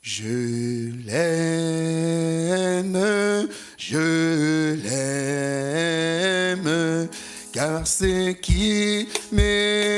Je l'aime, je l'aime, car c'est qui m'aime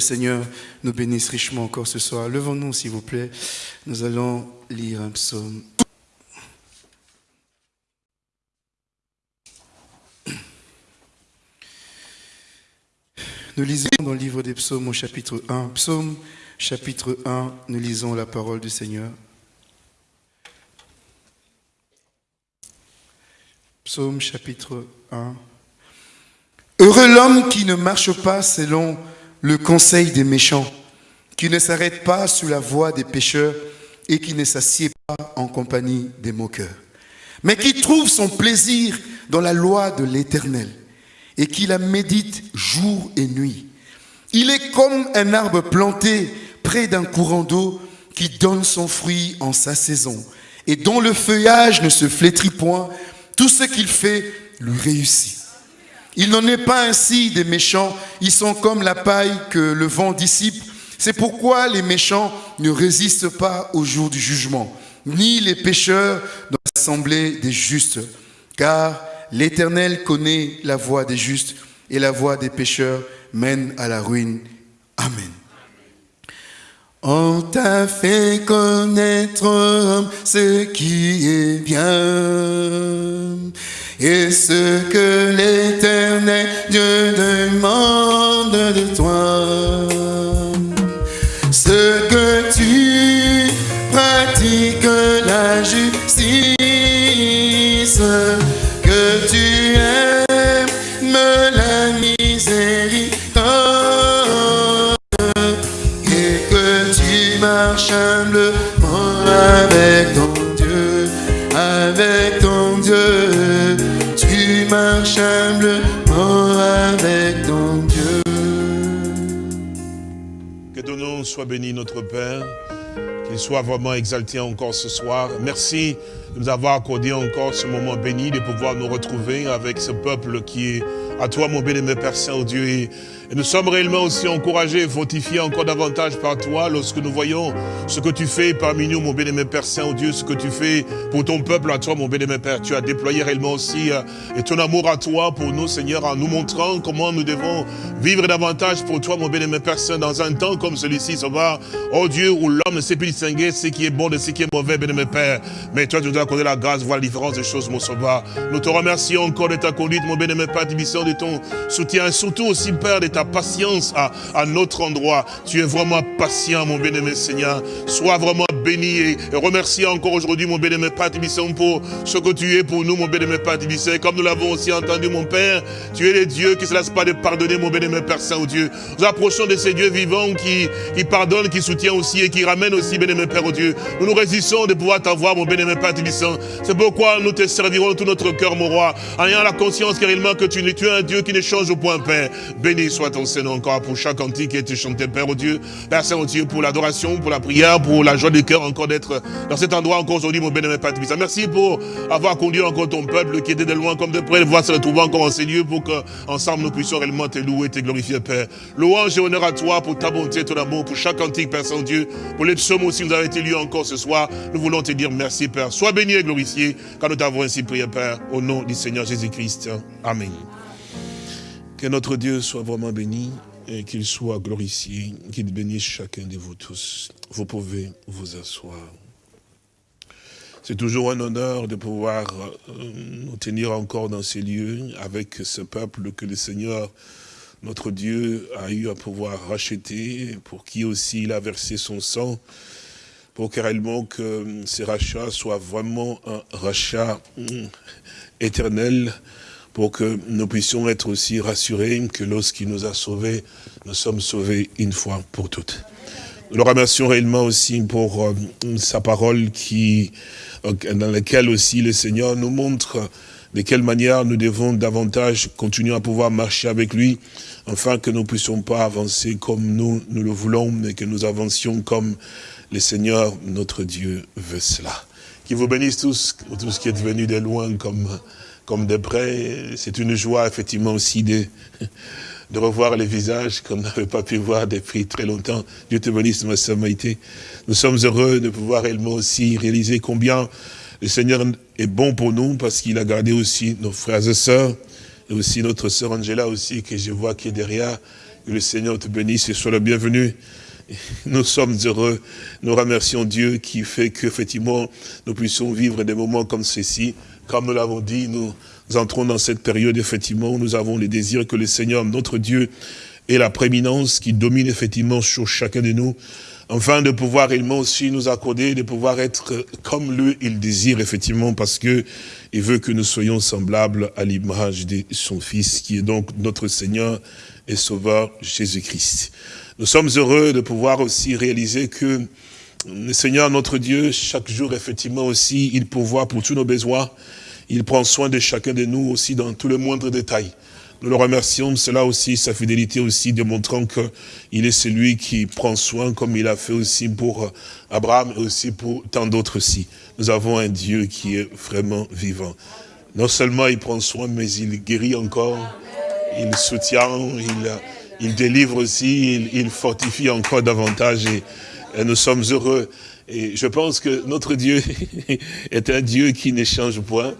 Seigneur nous bénisse richement encore ce soir. Levons-nous, s'il vous plaît. Nous allons lire un psaume. Nous lisons dans le livre des psaumes au chapitre 1. Psaume chapitre 1, nous lisons la parole du Seigneur. Psaume chapitre 1. Heureux l'homme qui ne marche pas selon le conseil des méchants, qui ne s'arrête pas sous la voie des pécheurs et qui ne s'assied pas en compagnie des moqueurs, mais qui trouve son plaisir dans la loi de l'Éternel et qui la médite jour et nuit. Il est comme un arbre planté près d'un courant d'eau qui donne son fruit en sa saison et dont le feuillage ne se flétrit point. Tout ce qu'il fait lui réussit. Il n'en est pas ainsi des méchants, ils sont comme la paille que le vent dissipe. C'est pourquoi les méchants ne résistent pas au jour du jugement, ni les pécheurs dans l'assemblée des justes. Car l'Éternel connaît la voie des justes et la voie des pécheurs mène à la ruine. Amen. On t'a fait connaître ce qui est bien et ce que l'éternel Dieu demande de toi. Ce que tu pratiques la justice, soit béni, notre Père. Qu'il soit vraiment exalté encore ce soir. Merci de nous avoir accordé encore ce moment béni, de pouvoir nous retrouver avec ce peuple qui est à toi, mon bien-aimé Père Saint-Dieu. Et et nous sommes réellement aussi encouragés et fortifiés encore davantage par toi lorsque nous voyons ce que tu fais parmi nous, mon bien-aimé Père Saint-Dieu, ce que tu fais pour ton peuple à toi, mon bien-aimé Père. Tu as déployé réellement aussi euh, et ton amour à toi pour nous, Seigneur, en nous montrant comment nous devons vivre davantage pour toi, mon bien-aimé Père Saint, dans un temps comme celui-ci, va, oh Dieu, où l'homme ne sait plus distinguer ce qui est bon de ce qui est mauvais, bien-aimé Père. Mais toi, tu nous as accordé la grâce, voir la différence des choses, mon sauveur. Nous te remercions encore de ta conduite, mon bien-aimé Père, de de ton soutien, et surtout aussi, Père, de ta patience à, à notre endroit. Tu es vraiment patient, mon bien-aimé Seigneur. Sois vraiment béni et, et remercie encore aujourd'hui, mon bien-aimé Père pour ce que tu es pour nous, mon bien-aimé Père Tibissant. Comme nous l'avons aussi entendu, mon Père, tu es le Dieu qui ne se lasse pas de pardonner, mon bien-aimé Père Saint-Dieu. Nous approchons de ces dieux vivants qui, qui pardonnent, qui soutiennent aussi et qui ramènent aussi, bien-aimé Père au Dieu. Nous nous résistons de pouvoir t'avoir, mon bien-aimé Père. C'est pourquoi nous te servirons tout notre cœur, mon roi, en ayant la conscience réellement que tu, tu es un Dieu qui ne change au point, Père. Béni soit ton Seigneur encore pour chaque cantique qui a été chanté, Père au Dieu. Père Saint-Dieu, pour l'adoration, pour la prière, pour la joie du cœur encore d'être dans cet endroit encore aujourd'hui, mon bien-aimé Père Tibissant. Merci pour avoir conduit encore ton peuple qui était de loin comme de près, de voir se retrouver encore en ces lieux pour qu'ensemble nous puissions réellement te louer, te glorifier, Père. Louange et honneur à toi pour ta bonté, ton amour, pour chaque cantique, Père Saint-Dieu, pour les psaumes aussi, nous avez été lieux encore ce soir. Nous voulons te dire merci, Père. Sois béni et glorifié, car nous t'avons ainsi prié, Père, au nom du Seigneur Jésus-Christ. Amen. Que notre Dieu soit vraiment béni et qu'il soit glorifié, qu'il bénisse chacun de vous tous. Vous pouvez vous asseoir. C'est toujours un honneur de pouvoir euh, nous tenir encore dans ces lieux avec ce peuple que le Seigneur, notre Dieu, a eu à pouvoir racheter, pour qui aussi il a versé son sang, pour que réellement que ces rachats soient vraiment un rachat hum, éternel, pour que nous puissions être aussi rassurés que lorsqu'il nous a sauvés, nous sommes sauvés une fois pour toutes. Nous le remercions réellement aussi pour euh, sa parole qui, euh, dans laquelle aussi le Seigneur nous montre de quelle manière nous devons davantage continuer à pouvoir marcher avec lui, afin que nous ne puissions pas avancer comme nous, nous le voulons, mais que nous avancions comme le Seigneur, notre Dieu, veut cela. Qu'il vous bénisse tous, tous qui êtes venus de loin comme, comme de près. C'est une joie, effectivement, aussi de, de revoir les visages qu'on n'avait pas pu voir depuis très longtemps. Dieu te bénisse, ma sœur Maïté. Nous sommes heureux de pouvoir réellement aussi réaliser combien le Seigneur est bon pour nous parce qu'il a gardé aussi nos frères et sœurs et aussi notre sœur Angela aussi que je vois qui est derrière. Que le Seigneur te bénisse et soit le bienvenu. Nous sommes heureux. Nous remercions Dieu qui fait qu'effectivement nous puissions vivre des moments comme ceci. Comme nous l'avons dit, nous entrons dans cette période effectivement où nous avons les désirs que le Seigneur, notre Dieu, ait la prééminence qui domine effectivement sur chacun de nous enfin de pouvoir réellement aussi nous accorder, de pouvoir être comme lui, il désire effectivement, parce que il veut que nous soyons semblables à l'image de son Fils, qui est donc notre Seigneur et Sauveur Jésus-Christ. Nous sommes heureux de pouvoir aussi réaliser que le Seigneur, notre Dieu, chaque jour, effectivement aussi, il pourvoit pour tous nos besoins. Il prend soin de chacun de nous aussi dans tous les moindres détails. Nous le remercions, cela aussi, sa fidélité aussi, démontrant qu'il est celui qui prend soin, comme il a fait aussi pour euh, Abraham et aussi pour tant d'autres aussi. Nous avons un Dieu qui est vraiment vivant. Non seulement il prend soin, mais il guérit encore, il soutient, il, il délivre aussi, il, fortifie encore davantage et nous sommes heureux. Et je pense que notre Dieu est un Dieu qui ne change point.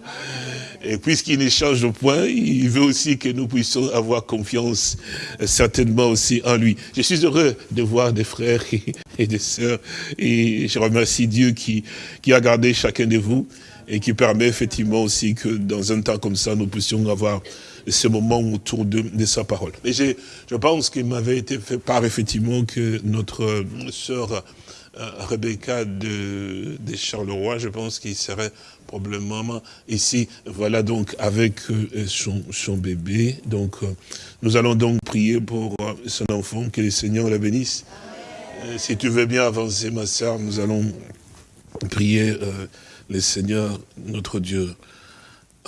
Et puisqu'il n'échange point, il veut aussi que nous puissions avoir confiance euh, certainement aussi en lui. Je suis heureux de voir des frères et des sœurs. Et je remercie Dieu qui a gardé chacun de vous et qui permet effectivement aussi que dans un temps comme ça, nous puissions avoir ce moment autour de, de sa parole. Mais je, pense qu'il m'avait été fait part effectivement que notre sœur euh, Rebecca de, Charleroi, je pense qu'il serait probablement ici, voilà donc avec euh, son, bébé. Donc euh, nous allons donc prier pour euh, son enfant, que le Seigneur la bénisse. Si tu veux bien avancer, ma soeur, nous allons prier le Seigneur, notre Dieu.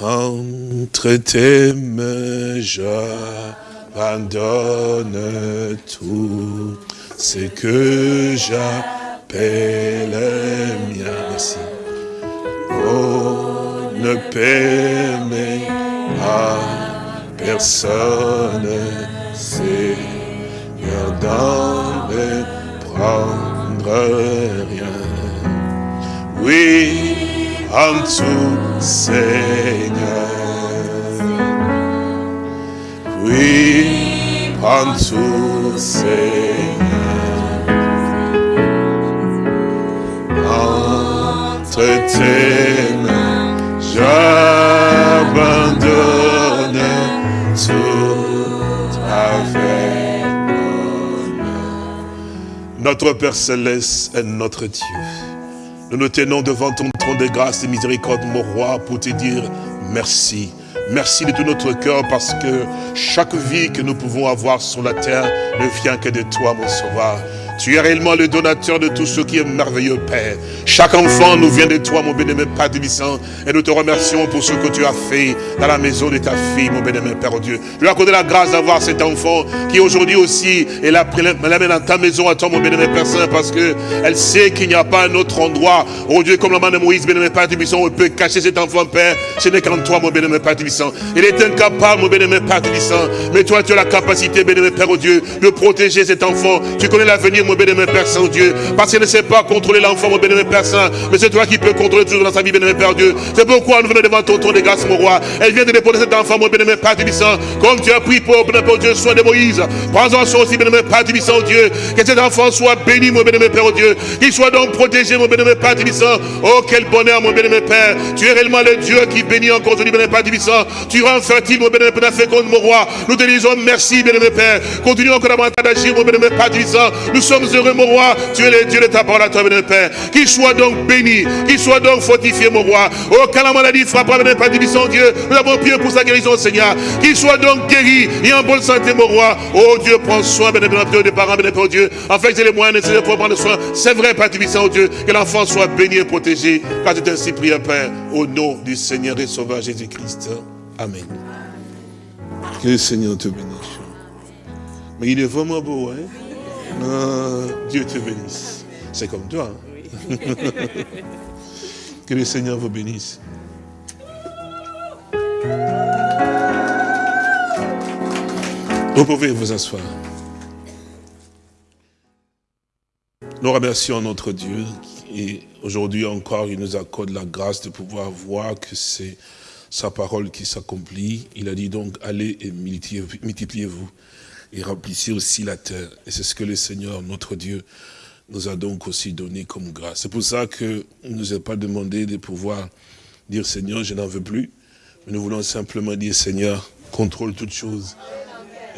Entre tes mains, j'abandonne tout ce que j'appelle mien. Merci ne permet à personne, Seigneur, d'en prendre rien. Oui, en tout, Seigneur. Oui, en tout, Seigneur. Entre tes J'abandonne tout avec Notre Père Céleste est notre Dieu. Nous nous tenons devant ton de grâce et miséricorde, mon roi, pour te dire merci. Merci de tout notre cœur parce que chaque vie que nous pouvons avoir sur la terre ne vient que de toi, mon sauveur. Tu es réellement le donateur de tout ce qui est merveilleux, Père. Chaque enfant nous vient de toi, mon bénémoine Père Tébissant. Et nous te remercions pour ce que tu as fait dans la maison de ta fille, mon bénémoine Père oh Dieu. Je lui accorde la grâce d'avoir cet enfant qui aujourd'hui aussi est là, l'amène dans ta maison à toi, mon bénémoine Père Saint, parce que elle sait qu'il n'y a pas un autre endroit, oh Dieu, comme la main de Moïse, bénémoine Père Tébissant, où on peut cacher cet enfant, Père. Ce n'est qu'en toi, mon bénémoine Père Tébissant. Il est incapable, mon bénémoine Père Tébissant. Mais toi, tu as la capacité, bénémoine Père, oh Dieu, de protéger cet enfant. Tu connais l'avenir, mon bénémoine Père Saint-Dieu. Parce qu'il ne sait pas contrôler l'enfant, mon bénémoine Père Saint. Mais c'est toi qui peux contrôler tout dans sa vie, bénémoine Père Dieu. C'est pourquoi nous venons devant ton trône de grâce, mon roi. Elle vient de déposer cet enfant, mon bénémoine Père Tibissant. Comme tu as pris pour, bénémoine Dieu, soin de Moïse. Prends-en soin aussi, bénémoine Père Tibissant, Dieu. Que cet enfant soit béni, mon bénémoine Père Dieu. Qu'il soit donc protégé, mon bénémoine Père Tibissant. Oh, quel bonheur, mon bénémoine Père. Tu es réellement le Dieu qui bénit encore aujourd'hui, bénémoine Père Tibissant. Tu rends fertile, mon bénémoine Père féconde, mon roi. Nous te disons merci, bénémoine Père. Continue encore davantage d'agir, mon bénémoine Père Tibissant. Nous sommes heureux, mon roi. Tu es le Dieu de ta parole à toi, béni Père. Qu'il soit donc béni, qu'il soit donc fortifié, mon roi. Oh, quand la maladie frappera, béni Père, divison Dieu, nous avons prié pour sa guérison, Seigneur. Qu'il soit donc guéri et en bonne santé, mon roi. Oh Dieu, prends soin, béni Père, des parents, béni Père, Dieu. En fait, j'ai les moyens nécessaires pour prendre soin. C'est vrai, Père divison Dieu, que l'enfant soit béni et protégé. Car tu ainsi prié, Père, au nom du Seigneur et Sauveur Jésus-Christ. Amen. Que le Seigneur te bénisse. Mais il est vraiment beau, hein? Ah, Dieu te bénisse. C'est comme toi. Hein? que le Seigneur vous bénisse. Vous pouvez vous asseoir. Nous remercions notre Dieu et aujourd'hui encore, il nous accorde la grâce de pouvoir voir que c'est sa parole qui s'accomplit. Il a dit donc, allez et multipliez-vous et remplissez aussi la terre. Et c'est ce que le Seigneur, notre Dieu, nous a donc aussi donné comme grâce. C'est pour ça que ne nous a pas demandé de pouvoir dire, Seigneur, je n'en veux plus. Mais nous voulons simplement dire, Seigneur, contrôle toutes choses.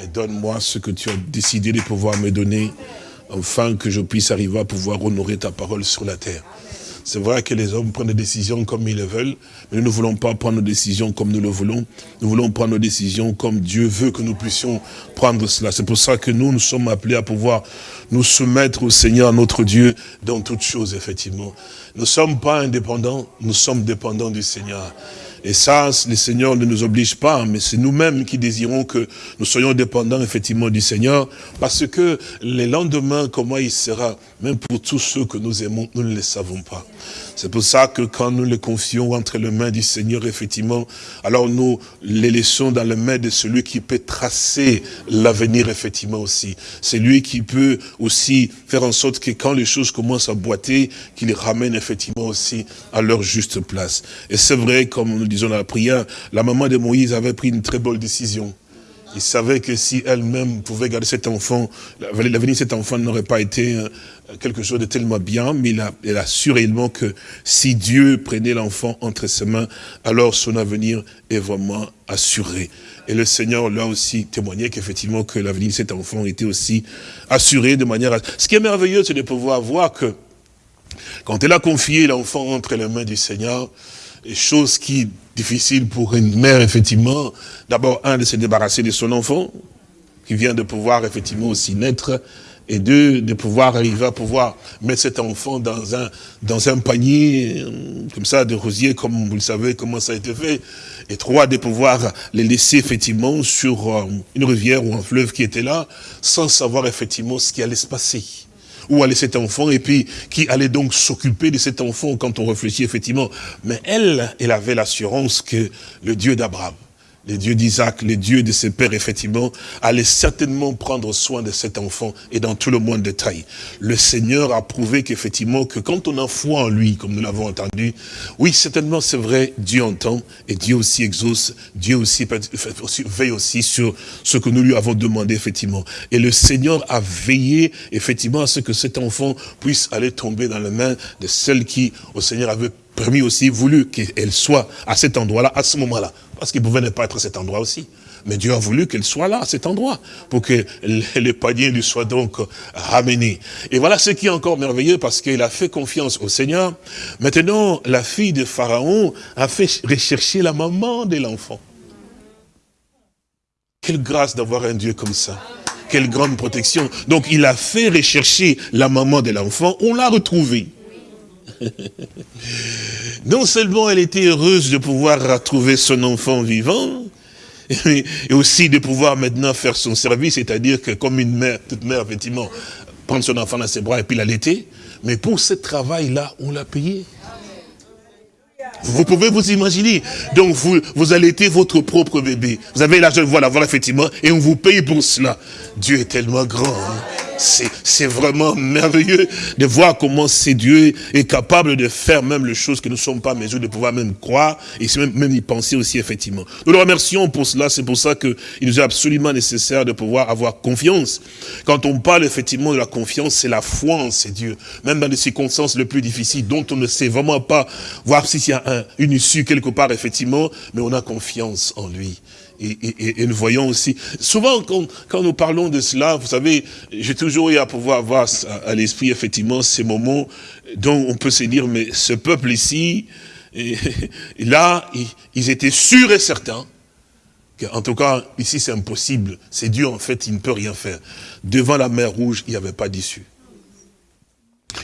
Et donne-moi ce que tu as décidé de pouvoir me donner, afin que je puisse arriver à pouvoir honorer ta parole sur la terre. C'est vrai que les hommes prennent des décisions comme ils le veulent, mais nous ne voulons pas prendre nos décisions comme nous le voulons. Nous voulons prendre nos décisions comme Dieu veut que nous puissions prendre cela. C'est pour ça que nous, nous sommes appelés à pouvoir nous soumettre au Seigneur, notre Dieu, dans toutes choses, effectivement. Nous ne sommes pas indépendants, nous sommes dépendants du Seigneur. Et ça, le Seigneur ne nous oblige pas, mais c'est nous-mêmes qui désirons que nous soyons dépendants effectivement du Seigneur, parce que les lendemains, comment il sera, même pour tous ceux que nous aimons, nous ne le savons pas. C'est pour ça que quand nous les confions entre les mains du Seigneur, effectivement, alors nous les laissons dans les mains de celui qui peut tracer l'avenir, effectivement, aussi. C'est lui qui peut aussi faire en sorte que quand les choses commencent à boiter, qu'il les ramène, effectivement, aussi à leur juste place. Et c'est vrai, comme nous disons dans la prière, la maman de Moïse avait pris une très bonne décision. Il savait que si elle-même pouvait garder cet enfant, l'avenir de cet enfant n'aurait pas été euh, quelque chose de tellement bien, mais il a, il réellement que si Dieu prenait l'enfant entre ses mains, alors son avenir est vraiment assuré. Et le Seigneur l'a aussi témoigné qu'effectivement que l'avenir de cet enfant était aussi assuré de manière... Ce qui est merveilleux, c'est de pouvoir voir que quand elle a confié l'enfant entre les mains du Seigneur, les choses qui difficile pour une mère, effectivement, d'abord, un, de se débarrasser de son enfant, qui vient de pouvoir, effectivement, aussi naître, et deux, de pouvoir arriver à pouvoir mettre cet enfant dans un, dans un panier, euh, comme ça, de rosier, comme vous le savez, comment ça a été fait. Et trois, de pouvoir les laisser, effectivement, sur euh, une rivière ou un fleuve qui était là, sans savoir, effectivement, ce qui allait se passer où allait cet enfant, et puis qui allait donc s'occuper de cet enfant quand on réfléchit effectivement. Mais elle, elle avait l'assurance que le Dieu d'Abraham, le Dieu d'Isaac, le Dieu de ses pères, effectivement, allait certainement prendre soin de cet enfant et dans tout le monde de taille. Le Seigneur a prouvé qu'effectivement, que quand on a foi en lui, comme nous l'avons entendu, oui, certainement, c'est vrai, Dieu entend et Dieu aussi exauce, Dieu aussi, veille aussi sur ce que nous lui avons demandé, effectivement. Et le Seigneur a veillé, effectivement, à ce que cet enfant puisse aller tomber dans les mains de celle qui, au Seigneur, avait permis aussi, voulu qu'elle soit à cet endroit-là, à ce moment-là. Parce qu'il pouvait ne pas être à cet endroit aussi. Mais Dieu a voulu qu'elle soit là, à cet endroit, pour que les paniers lui soient donc ramenés. Et voilà ce qui est encore merveilleux, parce qu'il a fait confiance au Seigneur. Maintenant, la fille de Pharaon a fait rechercher la maman de l'enfant. Quelle grâce d'avoir un Dieu comme ça. Quelle grande protection. Donc il a fait rechercher la maman de l'enfant, on l'a retrouvée. non seulement elle était heureuse de pouvoir retrouver son enfant vivant, et aussi de pouvoir maintenant faire son service, c'est-à-dire que comme une mère, toute mère, effectivement, prendre son enfant dans ses bras et puis l'allaiter, mais pour ce travail-là, on l'a payé. Vous pouvez vous imaginer. Donc, vous, vous allaitez votre propre bébé. Vous avez l'argent de voir l'avoir, effectivement, et on vous paye pour cela. Dieu est tellement grand. Hein. C'est vraiment merveilleux de voir comment c'est Dieu est capable de faire même les choses que nous ne sommes pas en mesure de pouvoir même croire et même, y penser aussi effectivement. Nous le remercions pour cela, c'est pour ça qu'il nous est absolument nécessaire de pouvoir avoir confiance. Quand on parle effectivement de la confiance, c'est la foi en ces dieux. Même dans les circonstances les plus difficiles dont on ne sait vraiment pas voir s'il y a une issue quelque part effectivement, mais on a confiance en lui. Et, nous voyons aussi, souvent quand, nous parlons de cela, vous savez, j'ai toujours eu à pouvoir avoir à, l'esprit effectivement ces moments dont on peut se dire, mais ce peuple ici, là, ils, étaient sûrs et certains en tout cas, ici c'est impossible, c'est Dieu en fait, il ne peut rien faire. Devant la mer rouge, il n'y avait pas d'issue.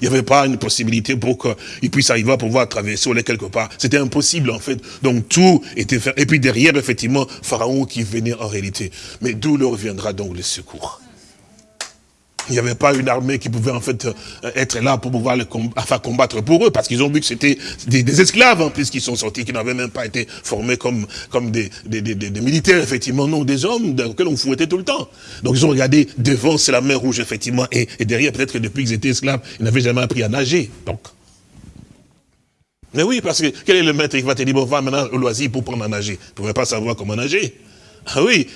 Il n'y avait pas une possibilité pour qu'il puisse arriver à pouvoir traverser ou quelque part. C'était impossible en fait. Donc tout était fait. Et puis derrière, effectivement, Pharaon qui venait en réalité. Mais d'où leur viendra donc le secours? Il n'y avait pas une armée qui pouvait en fait euh, être là pour pouvoir le combattre pour eux, parce qu'ils ont vu que c'était des, esclaves en plus qui sont sortis, qui n'avaient même pas été formés comme, comme des, des, militaires, effectivement, non, des hommes auxquels on fouettait tout le temps. Donc ils ont regardé devant, c'est la mer rouge, effectivement, et, derrière, peut-être que depuis qu'ils étaient esclaves, ils n'avaient jamais appris à nager. Donc. Mais oui, parce que quel est le maître qui va te dire, bon, va maintenant au loisir pour prendre à nager? Vous ne pouvez pas savoir comment nager. Ah oui,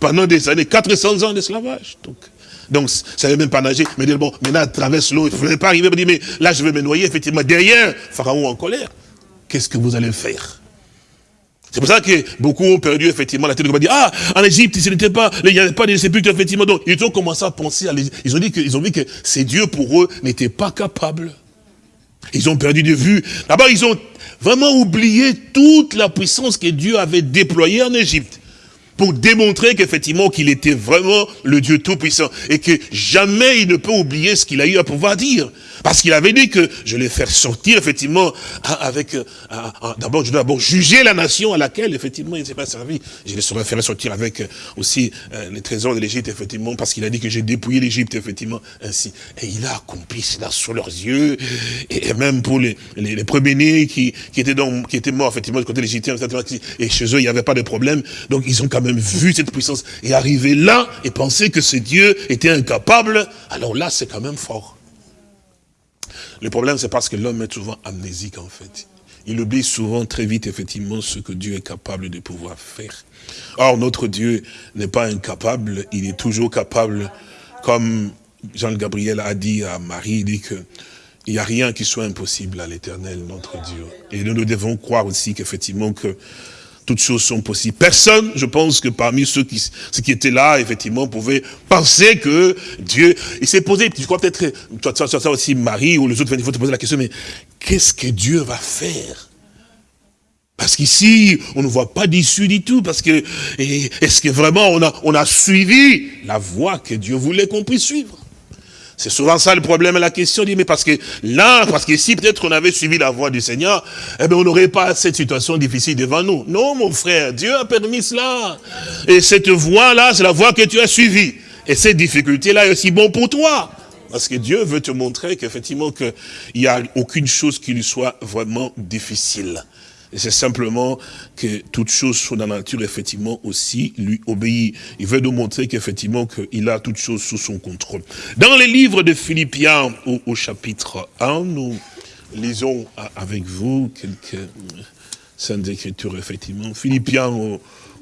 pendant des années, 400 ans d'esclavage. Donc, donc, ça ne même pas nager. Mais dit, bon, maintenant, traverse l'eau, il ne pas arriver, me dire, mais là, je vais me noyer, effectivement. Derrière, Pharaon en colère. Qu'est-ce que vous allez faire? C'est pour ça que beaucoup ont perdu, effectivement, la tête de dire, ah, en Égypte, il n'y pas, il avait pas de sépulcre, effectivement. Donc, ils ont commencé à penser à Ils ont dit qu'ils ont vu que ces dieux, pour eux, n'étaient pas capables. Ils ont perdu de vue. D'abord, ils ont vraiment oublié toute la puissance que Dieu avait déployée en Égypte pour démontrer qu'effectivement qu'il était vraiment le Dieu Tout-Puissant et que jamais il ne peut oublier ce qu'il a eu à pouvoir dire. Parce qu'il avait dit que je vais faire sortir effectivement avec... Euh, d'abord, je dois d'abord juger la nation à laquelle effectivement il ne s'est pas servi. Je les saurais faire sortir avec euh, aussi euh, les trésors de l'Égypte effectivement parce qu'il a dit que j'ai dépouillé l'Égypte effectivement ainsi. Et il a accompli cela sous leurs yeux et même pour les, les, premiers-nés qui, qui, étaient qui étaient morts effectivement du côté légitime et chez eux il n'y avait pas de problème. Donc ils ont quand même vu cette puissance et arriver là et penser que ce Dieu était incapable, alors là, c'est quand même fort. Le problème, c'est parce que l'homme est souvent amnésique, en fait. Il oublie souvent très vite, effectivement, ce que Dieu est capable de pouvoir faire. Or, notre Dieu n'est pas incapable, il est toujours capable, comme Jean-Gabriel a dit à Marie, il dit que il n'y a rien qui soit impossible à l'éternel, notre Dieu. Et nous, nous devons croire aussi qu'effectivement, que toutes choses sont possibles. Personne, je pense que parmi ceux qui, étaient là, effectivement, pouvait penser que Dieu, il s'est posé, je crois peut-être, toi, ça aussi, Marie ou les autres, il faut te poser la question, mais qu'est-ce que Dieu va faire? Parce qu'ici, on ne voit pas d'issue du tout, parce que, est-ce que vraiment on a suivi la voie que Dieu voulait qu'on puisse suivre? C'est souvent ça le problème la question. Dit, mais parce que là, parce que si peut-être on avait suivi la voie du Seigneur, eh bien on n'aurait pas cette situation difficile devant nous. Non, mon frère, Dieu a permis cela. Et cette voie-là, c'est la voie que tu as suivie. Et cette difficulté-là est aussi bon pour toi. Parce que Dieu veut te montrer qu'effectivement, qu'il n'y a aucune chose qui lui soit vraiment difficile. Et c'est simplement que toute chose sur la nature, effectivement, aussi lui obéit. Il veut nous montrer qu'effectivement, qu'il a toute chose sous son contrôle. Dans les livres de Philippiens, au, chapitre 1, nous lisons avec vous quelques saintes écritures, effectivement. Philippiens au,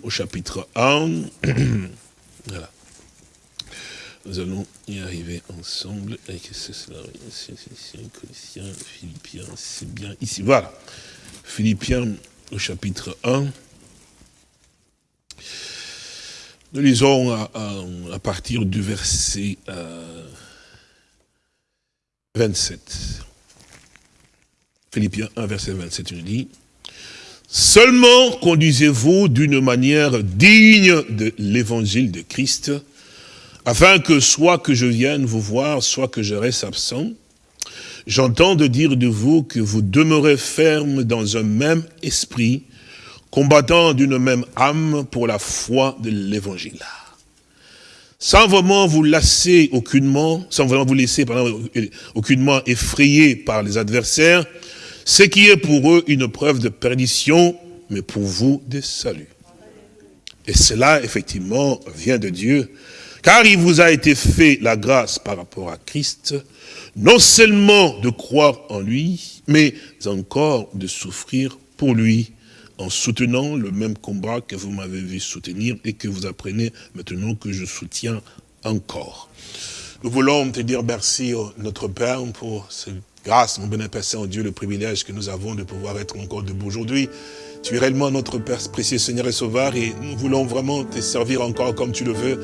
chapitre 1. voilà. Nous allons y arriver ensemble. c'est cela c'est bien ici. Voilà. Philippiens au chapitre 1. Nous lisons à, partir du verset 27. Euh, Philippiens 1, verset 27, il dit, Seulement conduisez-vous d'une manière digne de l'évangile de Christ, afin que soit que je vienne vous voir, soit que je reste absent, J'entends de dire de vous que vous demeurez ferme dans un même esprit, combattant d'une même âme pour la foi de l'évangile. Sans vraiment vous lasser aucunement, sans vraiment vous laisser aucunement effrayé par les adversaires, ce qui est pour eux une preuve de perdition, mais pour vous de salut. Et cela, effectivement, vient de Dieu, car il vous a été fait la grâce par rapport à Christ, non seulement de croire en lui, mais encore de souffrir pour lui, en soutenant le même combat que vous m'avez vu soutenir et que vous apprenez maintenant que je soutiens encore. Nous voulons te dire merci, oh, notre Père, pour cette grâce, mon bénéfice Saint Dieu, le privilège que nous avons de pouvoir être encore debout aujourd'hui. Tu es réellement notre Père précieux Seigneur et Sauveur et nous voulons vraiment te servir encore comme tu le veux.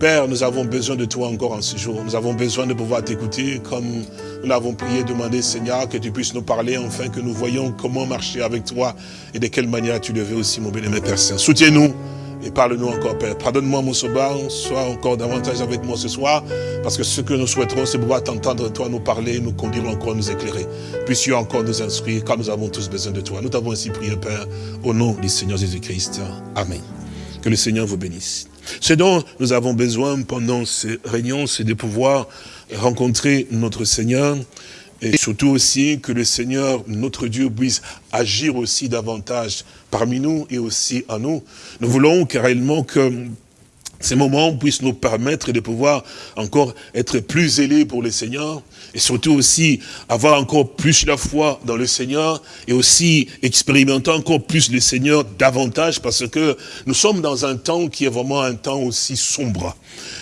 Père, nous avons besoin de toi encore en ce jour. Nous avons besoin de pouvoir t'écouter comme nous l'avons prié, demandé Seigneur que tu puisses nous parler enfin que nous voyons comment marcher avec toi et de quelle manière tu le veux aussi mon bien-aimé Père Saint. Soutiens-nous et parle-nous encore, Père. Pardonne-moi, mon sauveur, sois encore davantage avec moi ce soir, parce que ce que nous souhaiterons, c'est pouvoir t'entendre, toi, nous parler, nous conduire encore, nous éclairer. Puisses-tu encore nous instruire, car nous avons tous besoin de toi. Nous t'avons ainsi prié, Père, au nom du Seigneur Jésus-Christ. Amen. Que le Seigneur vous bénisse. Ce dont nous avons besoin pendant ces réunions, c'est de pouvoir rencontrer notre Seigneur, et surtout aussi que le Seigneur, notre Dieu, puisse agir aussi davantage parmi nous et aussi en nous. Nous voulons réellement que ces moments puissent nous permettre de pouvoir encore être plus zélés pour le Seigneur et surtout aussi avoir encore plus la foi dans le Seigneur et aussi expérimenter encore plus le Seigneur davantage parce que nous sommes dans un temps qui est vraiment un temps aussi sombre.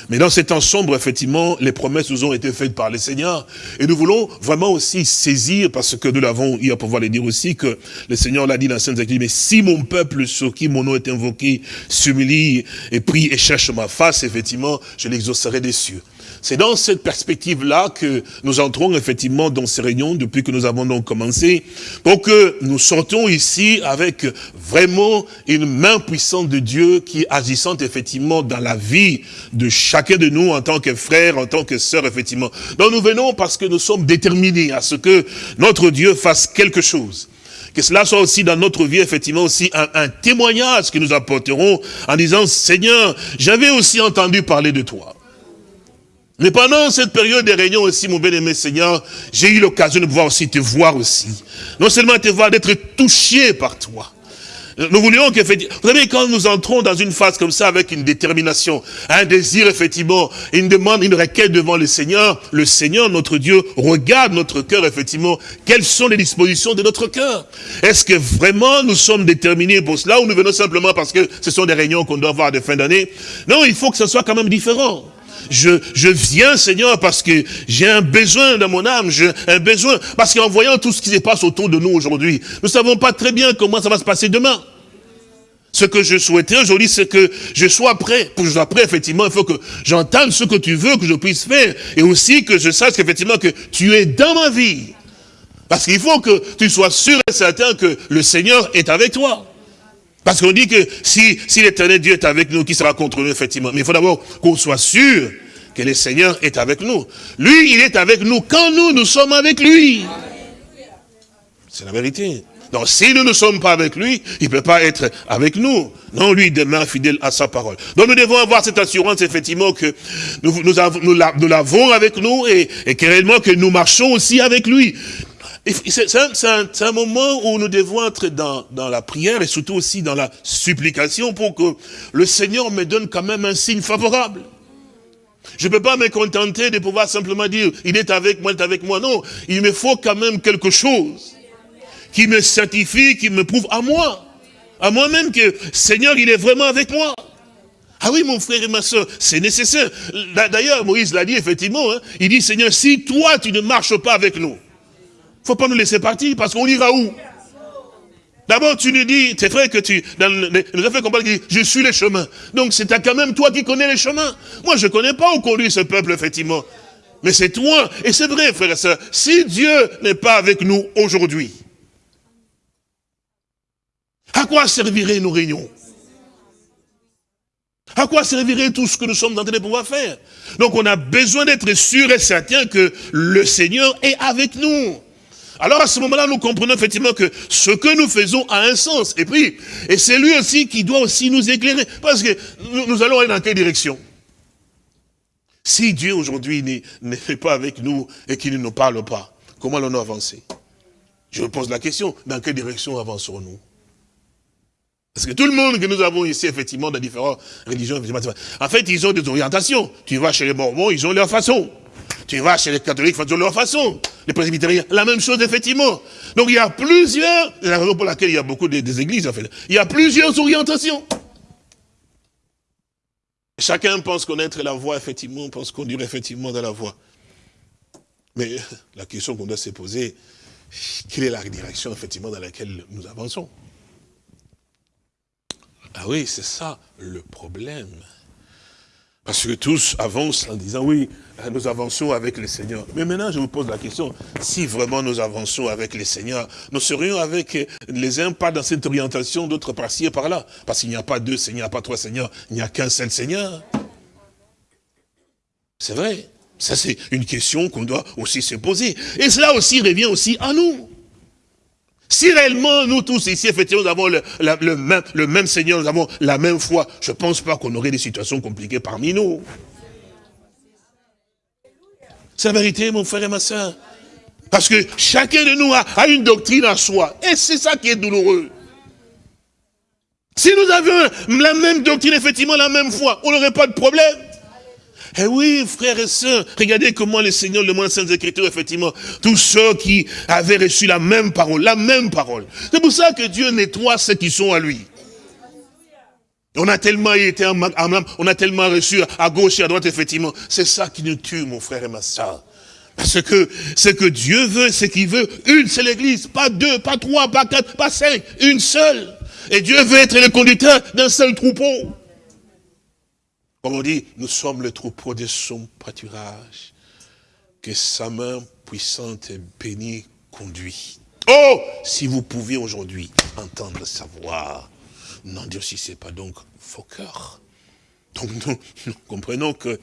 Mais dans ces temps sombres, effectivement, les promesses nous ont été faites par le Seigneur. Et nous voulons vraiment aussi saisir, parce que nous l'avons eu à pouvoir le dire aussi, que le Seigneur l'a dit dans Sainte mais si mon peuple sur qui mon nom est invoqué s'humilie et prie et cherche ma face, effectivement, je l'exaucerai des cieux. C'est dans cette perspective-là que nous entrons effectivement dans ces réunions depuis que nous avons donc commencé, pour que nous sortons ici avec vraiment une main puissante de Dieu qui agissante effectivement dans la vie de chacun de nous en tant que frère, en tant que sœur, effectivement. Donc nous venons parce que nous sommes déterminés à ce que notre Dieu fasse quelque chose que cela soit aussi dans notre vie, effectivement, aussi un, témoignage que nous apporterons en disant, Seigneur, j'avais aussi entendu parler de toi. Mais pendant cette période de réunion aussi, mon bien-aimé Seigneur, j'ai eu l'occasion de pouvoir aussi te voir aussi. Non seulement te voir, d'être touché par toi. Nous voulions qu'effectivement, vous savez, quand nous entrons dans une phase comme ça avec une détermination, un désir, effectivement, une demande, une requête devant le Seigneur, le Seigneur, notre Dieu, regarde notre cœur, effectivement, quelles sont les dispositions de notre cœur. Est-ce que vraiment nous sommes déterminés pour cela ou nous venons simplement parce que ce sont des réunions qu'on doit avoir de fin d'année? Non, il faut que ce soit quand même différent je, viens, Seigneur, parce que j'ai un besoin dans mon âme, j'ai un besoin, parce qu'en voyant tout ce qui se passe autour de nous aujourd'hui, nous ne savons pas très bien comment ça va se passer demain. Ce que je souhaitais aujourd'hui, c'est que je sois prêt. Pour que je sois prêt, effectivement, il faut que j'entende ce que tu veux que je puisse faire. Et aussi que je sache qu'effectivement que tu es dans ma vie. Parce qu'il faut que tu sois sûr et certain que le Seigneur est avec toi. Parce qu'on dit que si, si l'éternel Dieu est avec nous, qui sera contre nous, effectivement. Mais il faut d'abord qu'on soit sûr que le Seigneur est avec nous. Lui, il est avec nous quand nous, nous sommes avec lui. C'est la vérité. Donc si nous ne sommes pas avec lui, il ne peut pas être avec nous. Non, lui demeure fidèle à sa parole. Donc nous devons avoir cette assurance, effectivement, que nous, nous l'avons avec nous et, et que nous marchons aussi avec lui. C'est un, moment où nous devons être dans, dans la prière et surtout aussi dans la supplication pour que le Seigneur me donne quand même un signe favorable. Je ne peux pas me contenter de pouvoir simplement dire, il est avec moi, il est avec moi. Non, il me faut quand même quelque chose qui me certifie, qui me prouve à moi, à moi-même que Seigneur, il est vraiment avec moi. Ah oui, mon frère et ma soeur, c'est nécessaire. D'ailleurs, Moïse l'a dit effectivement, hein. il dit, Seigneur, si toi, tu ne marches pas avec nous, faut pas nous laisser partir, parce qu'on ira où? D'abord, tu nous dis, c'est vrai que tu, dans nous a fait comprendre que je suis le chemin. Donc, c'est quand même toi qui connais les chemins. Moi, je ne connais pas où conduit ce peuple, effectivement. Mais c'est toi. Et c'est vrai, frère et soeur, si Dieu n'est pas avec nous aujourd'hui, à quoi serviraient nos réunions? À quoi servirait tout ce que nous sommes en train de pouvoir faire? Donc on a besoin d'être sûr et certain que le Seigneur est avec nous. Alors à ce moment-là, nous comprenons effectivement que ce que nous faisons a un sens. Et puis, et c'est lui aussi qui doit aussi nous éclairer. Parce que nous, allons aller dans quelle direction? Si Dieu aujourd'hui n'est pas avec nous et qu'il ne nous parle pas, comment allons-nous avancer? Je pose la question, dans quelle direction avancerons-nous? Parce que tout le monde que nous avons ici, effectivement, dans différentes religions, en fait, ils ont des orientations. Tu vas chez les Mormons, ils ont leur façon. Tu vas chez les catholiques, ont leur façon. Les presbytériens, la même chose, effectivement. Donc il y a plusieurs, c'est la raison pour laquelle il y a beaucoup des, églises, en fait. Il y a plusieurs orientations. Chacun pense connaître la voie, effectivement, pense conduire effectivement dans la voie. Mais la question qu'on doit se poser, quelle est la direction, effectivement, dans laquelle nous avançons? Ah oui, c'est ça le problème. Parce que tous avancent en disant, oui, nous avançons avec le Seigneur. Mais maintenant, je vous pose la question, si vraiment nous avançons avec le Seigneur, nous serions avec les uns pas dans cette orientation, d'autres par-ci et par-là. Parce qu'il n'y a pas deux Seigneurs, pas trois Seigneurs, il n'y a qu'un seul Seigneur. C'est vrai. Ça, c'est une question qu'on doit aussi se poser. Et cela aussi revient aussi à nous. Si réellement, nous tous ici, effectivement, nous avons le, même, Seigneur, nous avons la même foi, je ne pense pas qu'on aurait des situations compliquées parmi nous. C'est la vérité, mon frère et ma soeur. Parce que chacun de nous a une doctrine à soi. Et c'est ça qui est douloureux. Si nous avions la même doctrine, effectivement, la même foi, on n'aurait pas de problème. Eh oui, frères et sœurs, regardez comment le Seigneur le moins Saintes Écritures, effectivement, tous ceux qui avaient reçu la même parole, la même parole. C'est pour ça que Dieu nettoie ceux qui sont à lui. On a tellement été on a tellement reçu à gauche et à droite, effectivement. C'est ça qui nous tue, mon frère et ma soeur. Parce que ce que Dieu veut, c'est qu'il veut une seule église, pas deux, pas trois, pas quatre, pas cinq, une seule. Et Dieu veut être le conducteur d'un seul troupeau. Comme on dit, nous sommes le troupeau de son pâturage. Que sa main puissante et bénie conduit. Oh, si vous pouviez aujourd'hui entendre sa voix. N'est pas donc vos cœurs. Donc nous, comprenons que,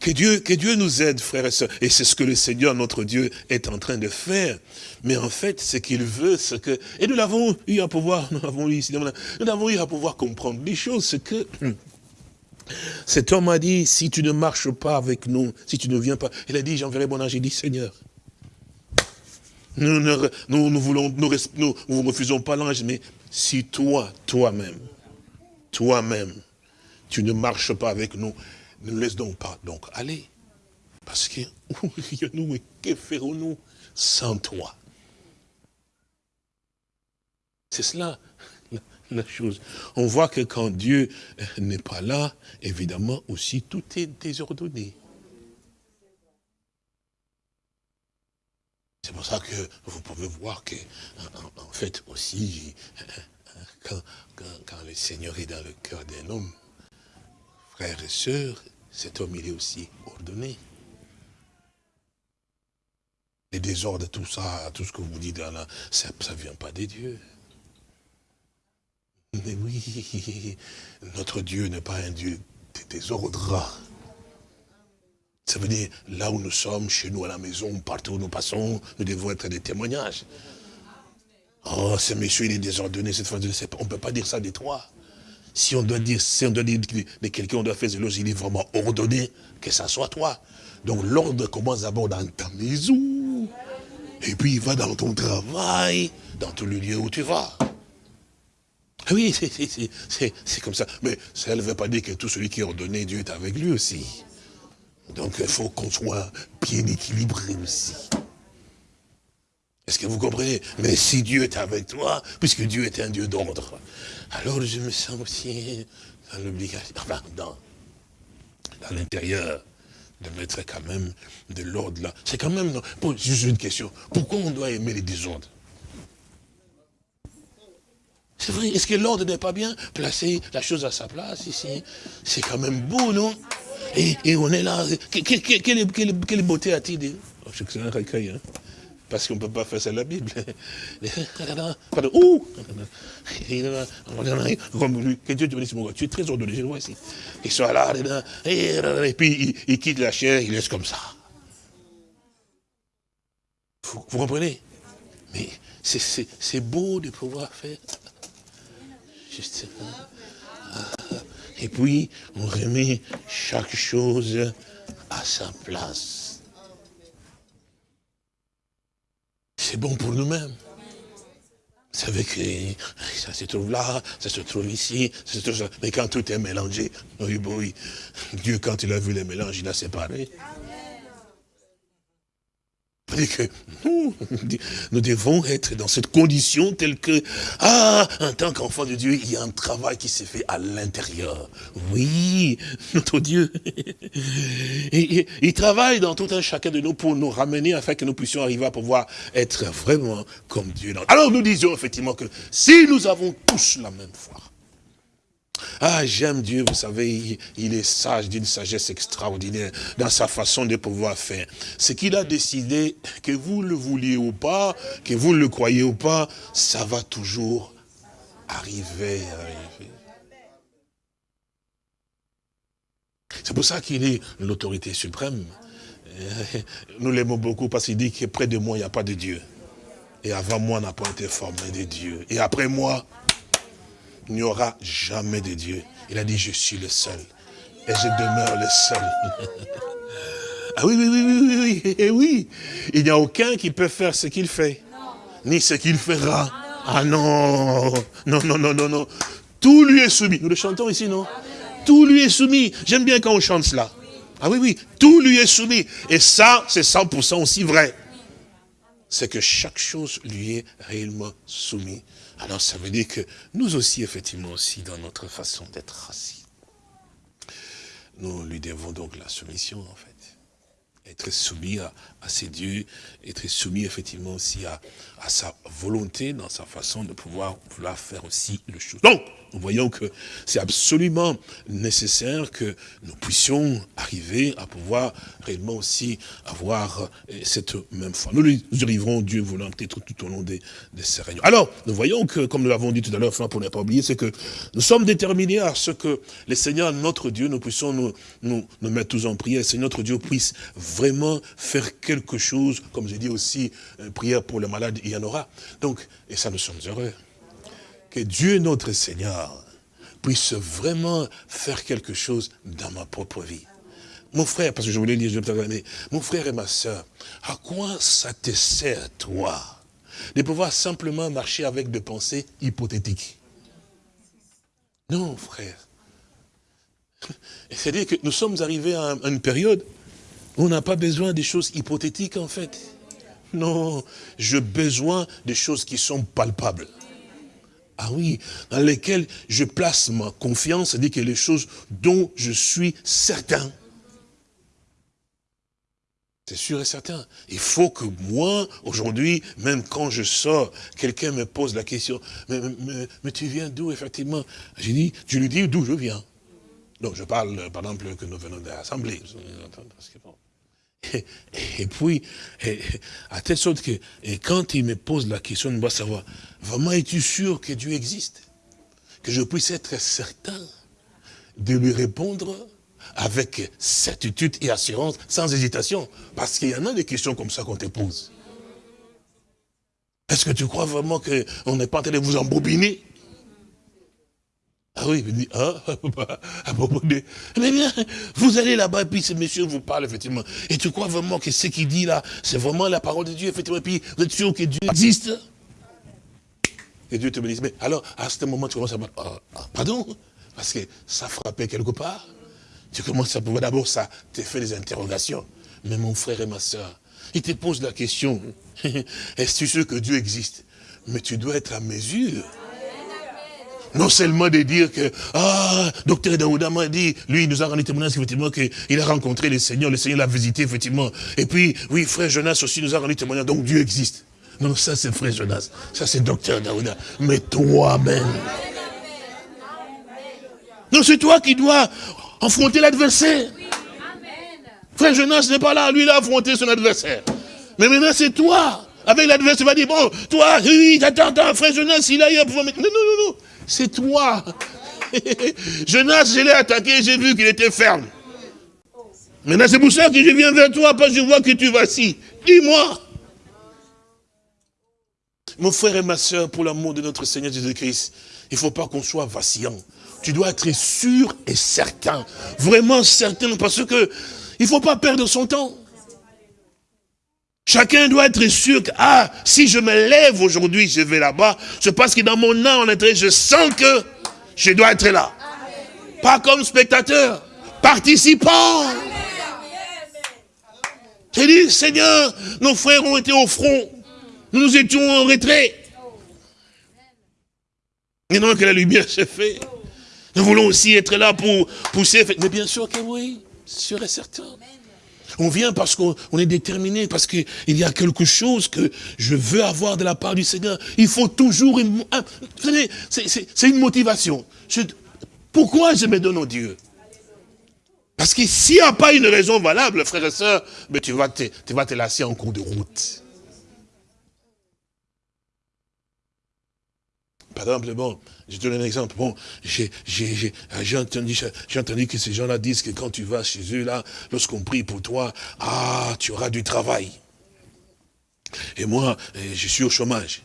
que, Dieu, que Dieu nous aide, frères et sœurs. Et c'est ce que le Seigneur, notre Dieu, est en train de faire. Mais en fait, ce qu'il veut, c'est que... Et nous l'avons eu à pouvoir, nous l'avons eu nous l'avons eu à pouvoir comprendre des choses, c'est que cet homme a dit, si tu ne marches pas avec nous, si tu ne viens pas, il a dit, j'enverrai mon ange. Il dit, Seigneur, nous ne nous, voulons, nous, refusons pas l'ange, mais si toi, toi-même, toi-même, tu ne marches pas avec nous, ne nous laisse donc pas. Donc, allez. Parce que, nous, que ferons-nous sans toi? C'est cela la chose. On voit que quand Dieu n'est pas là, évidemment aussi tout est désordonné. C'est pour ça que vous pouvez voir que, en, fait aussi, quand, le Seigneur est dans le cœur d'un homme, frères et sœurs, cet homme il est aussi ordonné. Les désordres, tout ça, tout ce que vous dites là, ça ne vient pas des dieux. Oui, notre Dieu n'est pas un Dieu de désordre. Ça veut dire, là où nous sommes, chez nous, à la maison, partout où nous passons, nous devons être des témoignages. Oh, ce monsieur, il est désordonné, cette fois, on ne peut pas dire ça de toi. Si on doit dire, si on doit dire de quelqu'un, on doit faire zélos, il est vraiment ordonné, que ça soit toi. Donc l'ordre commence d'abord dans ta maison, et puis il va dans ton travail, dans tous les lieux où tu vas. Oui, c'est comme ça. Mais ça ne veut pas dire que tout celui qui est ordonné, Dieu est avec lui aussi. Donc il faut qu'on soit bien équilibré aussi. Est-ce que vous comprenez? Mais si Dieu est avec toi, puisque Dieu est un Dieu d'ordre, alors je me sens aussi dans l'obligation, enfin, dans, dans l'intérieur, de mettre quand même de l'ordre là. C'est quand même, juste une question, pourquoi on doit aimer les désordres? C'est vrai, est-ce que l'ordre n'est pas bien? Placer la chose à sa place ici, c'est quand même beau, non? Et, on est là, quelle, beauté a-t-il dit? Oh, C'est un recueil, hein. Parce qu'on ne peut pas faire ça la Bible. Pardon, ouh! Que Dieu te bénisse, mon gars. Tu es très ordonné, je le vois ici. Il soit là, et puis il, quitte la chair, il laisse comme ça. Vous, vous comprenez? Mais c'est beau de pouvoir faire et puis, on remet chaque chose à sa place. C'est bon pour nous-mêmes. Vous savez que ça se trouve là, ça se trouve ici, ça se trouve Mais quand tout est mélangé, oui, oui, Dieu, quand il a vu les mélanges, il a séparé que nous, devons être dans cette condition telle que, ah, en tant qu'enfant de Dieu, il y a un travail qui s'est fait à l'intérieur. Oui, notre Dieu. Et, il travaille dans tout un chacun de nous pour nous ramener afin que nous puissions arriver à pouvoir être vraiment comme Dieu. Alors nous disions effectivement que si nous avons tous la même foi, ah, j'aime Dieu, vous savez, il, est sage, d'une sagesse extraordinaire dans sa façon de pouvoir faire. Ce qu'il a décidé, que vous le vouliez ou pas, que vous le croyez ou pas, ça va toujours arriver. C'est pour ça qu'il est l'autorité suprême. Nous l'aimons beaucoup parce qu'il dit que près de moi, il n'y a pas de Dieu. Et avant moi, n'a pas été formé de Dieu. Et après moi, il n'y aura jamais de Dieu. Il a dit, je suis le seul. Et je demeure le seul. ah oui, oui, oui, oui, oui, et oui. Il n'y a aucun qui peut faire ce qu'il fait. Ni ce qu'il fera. Ah non, non, non, non, non, non. Tout lui est soumis. Nous le chantons ici, non? Tout lui est soumis. J'aime bien quand on chante cela. Ah oui, oui, tout lui est soumis. Et ça, c'est 100% aussi vrai. C'est que chaque chose lui est réellement soumise. Alors ça veut dire que nous aussi, effectivement aussi, dans notre façon d'être assis, nous lui devons donc la soumission, en fait. Être soumis à, à ses dieux, être soumis effectivement aussi à, sa volonté dans sa façon de pouvoir vouloir faire aussi le chose. Donc, nous voyons que c'est absolument nécessaire que nous puissions arriver à pouvoir réellement aussi avoir euh, cette même foi. Nous y arriverons, Dieu voulant, peut-être tout au long de, ces réunions. Alors, nous voyons que, comme nous l'avons dit tout à l'heure, pour ne pas oublier, c'est que nous sommes déterminés à ce que les Seigneurs, notre Dieu, nous puissions nous, nous, nous mettre tous en prière, que notre Dieu puisse vraiment faire quelque chose, comme j'ai dit aussi, euh, prière pour les malades, il y en aura. Donc, et ça, nous sommes heureux que Dieu notre Seigneur puisse vraiment faire quelque chose dans ma propre vie. Mon frère, parce que je voulais dire, je vais mon frère et ma soeur, à quoi ça te sert, toi, de pouvoir simplement marcher avec des pensées hypothétiques? Non, frère. C'est-à-dire que nous sommes arrivés à une période on n'a pas besoin des choses hypothétiques, en fait. Non, j'ai besoin des choses qui sont palpables. Ah oui, dans lesquelles je place ma confiance, c'est-à-dire que les choses dont je suis certain. C'est sûr et certain. Il faut que moi, aujourd'hui, même quand je sors, quelqu'un me pose la question, mais, tu viens d'où, effectivement? J'ai dit, je lui dis d'où je viens. Donc je parle, par exemple, que nous venons de l'Assemblée. Et, puis, à telle sorte que quand il me pose la question, doit savoir, vraiment es-tu sûr que Dieu existe? Que je puisse être certain de lui répondre avec certitude et assurance, sans hésitation? Parce qu'il y en a des questions comme ça qu'on te pose. Est-ce que tu crois vraiment qu'on n'est pas en train de vous embobiner? Ah oui, il dit, ah, à propos de... Mais bien, vous allez là-bas, et puis ce monsieur vous parle, effectivement. Et tu crois vraiment que ce qu'il dit là, c'est vraiment la parole de Dieu, effectivement. Et puis, vous êtes sûr que Dieu existe? Et Dieu te dit, mais alors, à ce moment, tu commences à ah, ah, pardon? Parce que ça frappait quelque part. Tu commences à pouvoir, d'abord, ça te fait des interrogations. Mais mon frère et ma soeur, il te pose la question, est-ce sûr que Dieu existe? Mais tu dois être à mesure non seulement de dire que, ah, docteur Daouda m'a dit, lui, il nous a rendu témoignage, effectivement, qu'il a rencontré le Seigneur, le Seigneur l'a visité, effectivement. Et puis, oui, frère Jonas aussi nous a rendu témoignage, donc Dieu existe. Non, ça c'est frère Jonas, ça c'est docteur Daouda. Mais toi-même. Non, c'est toi qui dois affronter l'adversaire. Frère Jonas n'est pas là, lui il a affronté son adversaire. Mais maintenant c'est toi. Avec l'adversaire, il va dire, bon, toi, oui, attends, attends, frère Jonas, il a eu un pouvoir. Non, non, non, non. C'est toi. Jonas, je l'ai attaqué, j'ai vu qu'il était ferme. Maintenant, c'est pour ça que je viens vers toi, parce que je vois que tu si. Dis-moi. Mon frère et ma soeur, pour l'amour de notre Seigneur Jésus-Christ, il ne faut pas qu'on soit vacillant. Tu dois être sûr et certain. Vraiment certain, parce que il ne faut pas perdre son temps. Chacun doit être sûr que, ah, si je me lève aujourd'hui, je vais là-bas, c'est parce que dans mon âme, en je sens que je dois être là. Pas comme spectateur, participant. J'ai dit, Seigneur, nos frères ont été au front. Nous nous étions en retrait. Maintenant que la lumière s'est faite, nous voulons aussi être là pour pousser. Mais bien sûr que oui, sûr et certain. On vient parce qu'on est déterminé, parce qu'il y a quelque chose que je veux avoir de la part du Seigneur. Il faut toujours... Une, c'est une motivation. Pourquoi je me donne au Dieu? Parce que s'il n'y a pas une raison valable, frère et soeur, mais tu vas te, tu vas te lasser en cours de route. Par exemple, bon, je te donne un exemple. Bon, j'ai entendu, entendu que ces gens-là disent que quand tu vas chez eux, là, lorsqu'on prie pour toi, ah, tu auras du travail. Et moi, eh, je suis au chômage.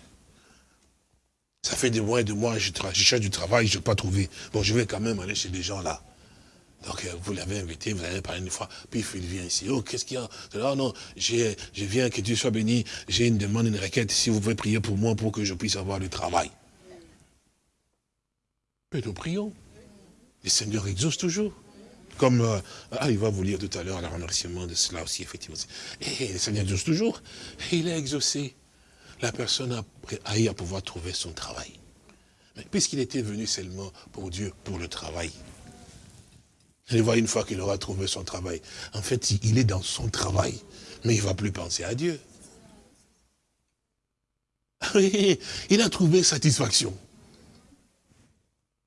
Ça fait des mois et des mois, je, je cherche du travail, je n'ai pas trouvé. Bon, je vais quand même aller chez des gens là. Donc, euh, vous l'avez invité, vous avez parlé une fois, puis il vient ici. Oh, qu'est-ce qu'il y a? Oh non, je viens, que Dieu soit béni, j'ai une demande, une requête, si vous pouvez prier pour moi pour que je puisse avoir du travail. Mais nous prions. Le Seigneur exauce toujours. Comme, euh, ah, il va vous lire tout à l'heure le remerciement de cela aussi, effectivement. Et le Seigneur exauce toujours. Il a exaucé. La personne a, eu à pouvoir trouver son travail. Mais puisqu'il était venu seulement pour Dieu, pour le travail. Allez voir une fois qu'il aura trouvé son travail. En fait, il est dans son travail, mais il ne va plus penser à Dieu. il a trouvé satisfaction.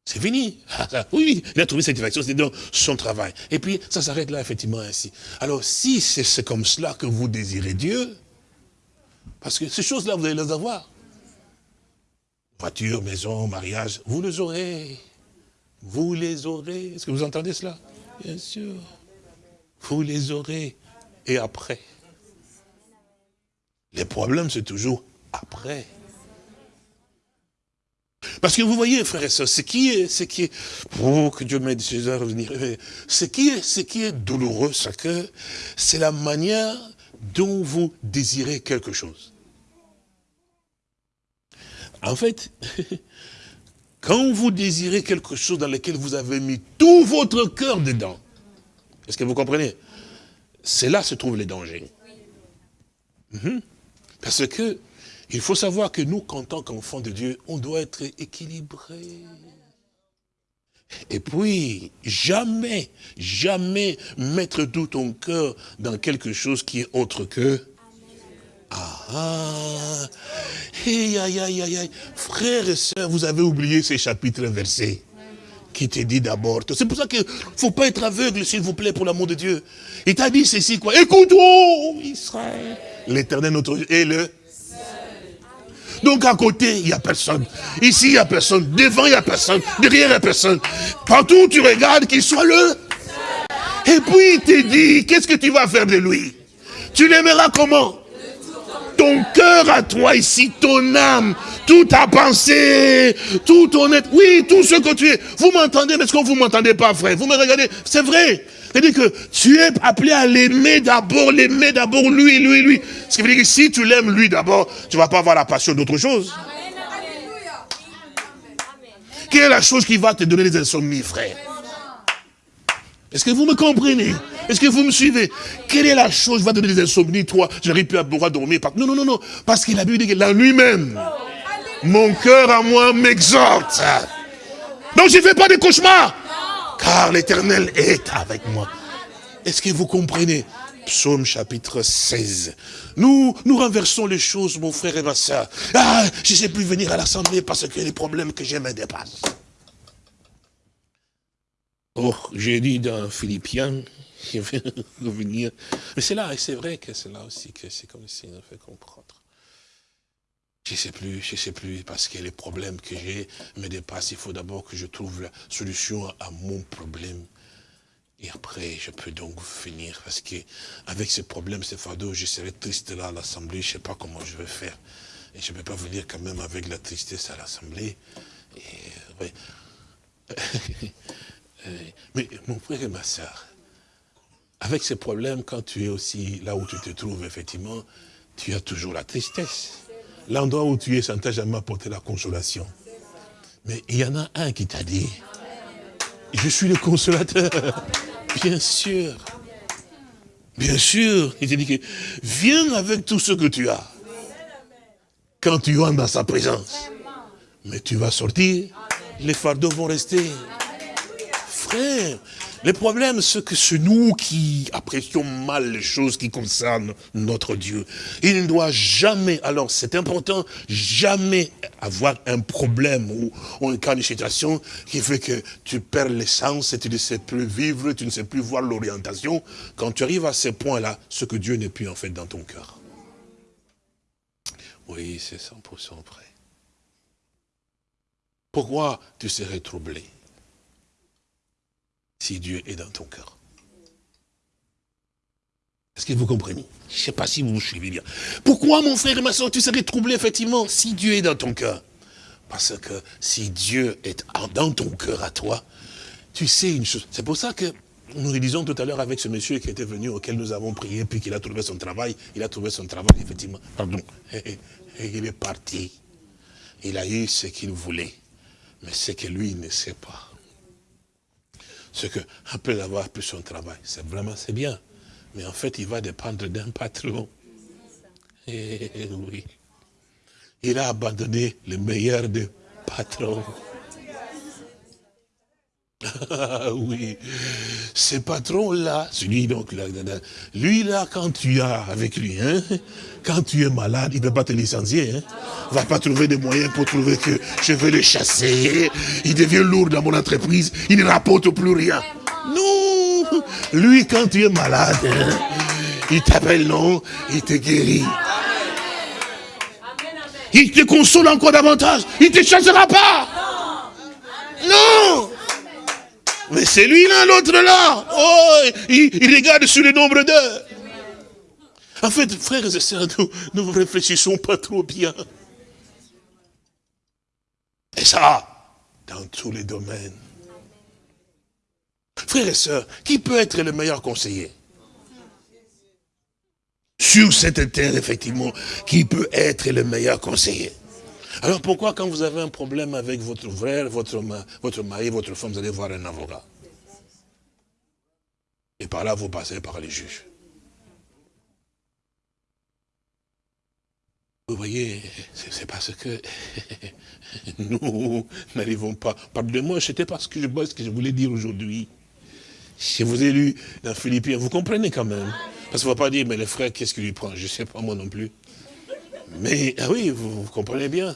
C'est fini. Oui, il a trouvé satisfaction, c'est dans son travail. Et puis, ça s'arrête là, effectivement, ainsi. Alors, si c'est comme cela que vous désirez Dieu, parce que ces choses-là, vous allez les avoir. Voiture, maison, mariage, vous les aurez. Vous les aurez. Est-ce que vous entendez cela? Bien sûr. Vous les aurez. Et après? Les problèmes, c'est toujours après. Parce que vous voyez, frères et sœurs, ce qui est, ce qui est, oh, que Dieu m'aide à revenir, ce qui est, ce qui est douloureux, c'est que c'est la manière dont vous désirez quelque chose. En fait, quand vous désirez quelque chose dans lequel vous avez mis tout votre cœur dedans, est-ce que vous comprenez? C'est là se trouvent les dangers. Mhm. Parce que il faut savoir que nous, en tant qu'enfants de Dieu, on doit être équilibré. Et puis, jamais, jamais mettre tout ton cœur dans quelque chose qui est autre que... Ah, ah. Aïe, aïe, aïe. Frères et sœurs, vous avez oublié ces chapitres versés qui te dit d'abord. C'est pour ça qu'il ne faut pas être aveugle, s'il vous plaît, pour l'amour de Dieu. Il t'a dit ceci, quoi. Écoute, Israël. L'éternel notre Dieu est le donc à côté, il n'y a personne. Ici, il n'y a personne. Devant, il n'y a personne. Derrière, il n'y a personne. Partout où tu regardes, qu'il soit le. Et puis il te dit, qu'est-ce que tu vas faire de lui? Tu l'aimeras comment? Ton cœur à toi ici, ton âme, toute ta pensée, tout ton être. Oui, tout ce que tu es. Vous m'entendez, mais est-ce que vous ne m'entendez pas, frère? Vous me regardez? C'est vrai. C'est-à-dire que tu es appelé à l'aimer d'abord, l'aimer d'abord lui, lui, lui. Ce qui veut dire que si tu l'aimes lui d'abord, tu ne vas pas avoir la passion d'autre chose. Quelle est la chose qui va te donner des insomnies, frère? Est-ce que vous me comprenez? Est-ce que vous me suivez? Quelle est la chose qui va te donner des insomnies, toi? J'arrive plus à pouvoir dormir. Non, non, non, non. Parce qu'il a Bible dit que là lui-même, mon cœur à moi m'exhorte. Donc je ne fais pas de cauchemars car l'éternel est avec moi. Est-ce que vous comprenez? Psaume chapitre 16. Nous, nous renversons les choses, mon frère et ma soeur. Ah, je ne sais plus venir à l'assemblée parce que les problèmes que j'ai me dépassent. Oh, j'ai dit dans Philippiens, je vais revenir. Mais c'est là, et c'est vrai que c'est là aussi que c'est comme si on fait comprendre. Je sais plus, je sais plus, parce que les problèmes que j'ai me dépassent. Il faut d'abord que je trouve la solution à mon problème. Et après, je peux donc finir, parce que avec ce problème, ce fardeau, je serai triste là à l'Assemblée, je sais pas comment je vais faire. Et je ne peux pas venir quand même avec la tristesse à l'Assemblée. Mais mon frère et ma soeur, avec ces problèmes, quand tu es aussi là où tu te trouves, effectivement, tu as toujours la tristesse. L'endroit où tu es, ça ne t'a jamais apporté la consolation. Mais il y en a un qui t'a dit, je suis le consolateur. Bien sûr. Bien sûr. Il t'a dit que viens avec tout ce que tu as. Quand tu entres dans sa présence. Mais tu vas sortir, les fardeaux vont rester. Frère, Le problème, c'est que c'est nous qui apprécions mal les choses qui concernent notre Dieu. Il ne doit jamais, alors c'est important, jamais avoir un problème ou, un cas de situation qui fait que tu perds l'essence et tu ne sais plus vivre, tu ne sais plus voir l'orientation. Quand tu arrives à ce point-là, ce que Dieu n'est plus en fait dans ton cœur. Oui, c'est 100% vrai. Pourquoi tu serais troublé? Si Dieu est dans ton cœur. Est-ce que vous comprenez? Je ne sais pas si vous suivez bien. Pourquoi, mon frère et ma soeur, tu serais troublé, effectivement, si Dieu est dans ton cœur? Parce que si Dieu est dans ton cœur à toi, tu sais une chose. C'est pour ça que nous le disons tout à l'heure avec ce monsieur qui était venu, auquel nous avons prié, puis qu'il a trouvé son travail. Il a trouvé son travail, effectivement. Pardon. Et, il est parti. Il a eu ce qu'il voulait. Mais c'est que lui, il ne sait pas c'est qu'après avoir pu son travail, c'est vraiment, c'est bien. Mais en fait, il va dépendre d'un patron. Et eh, oui. Il a abandonné le meilleur des patrons. Oui, ce patron-là, celui donc, là, lui là, quand tu as avec lui, hein, quand tu es malade, il ne peut pas te licencier. Hein. Il ne va pas trouver des moyens pour trouver que je vais le chasser. Il devient lourd dans mon entreprise, il ne rapporte plus rien. Non, lui quand tu es malade, hein, il t'appelle non, il te guérit. Il te console encore davantage, il ne te chassera pas. Non mais c'est lui là, l'autre là. Oh, il, regarde sur le nombre d'heures. En fait, frères et sœurs, nous ne réfléchissons pas trop bien. Et ça, dans tous les domaines. Frères et sœurs, qui peut être le meilleur conseiller? Sur cette terre, effectivement, qui peut être le meilleur conseiller? Alors pourquoi quand vous avez un problème avec votre frère, votre, mari, votre femme, vous allez voir un avocat? Et par là, vous passez par les juges. Vous voyez, c'est parce que nous n'arrivons pas. Pardonnez-moi, c'était parce que je vois que je voulais dire aujourd'hui. Si vous avez lu dans Philippiens, vous comprenez quand même. Parce qu'on ne va pas dire, mais le frère, qu'est-ce qu'il lui prend? Je ne sais pas, moi non plus. Mais, ah oui, vous, comprenez bien.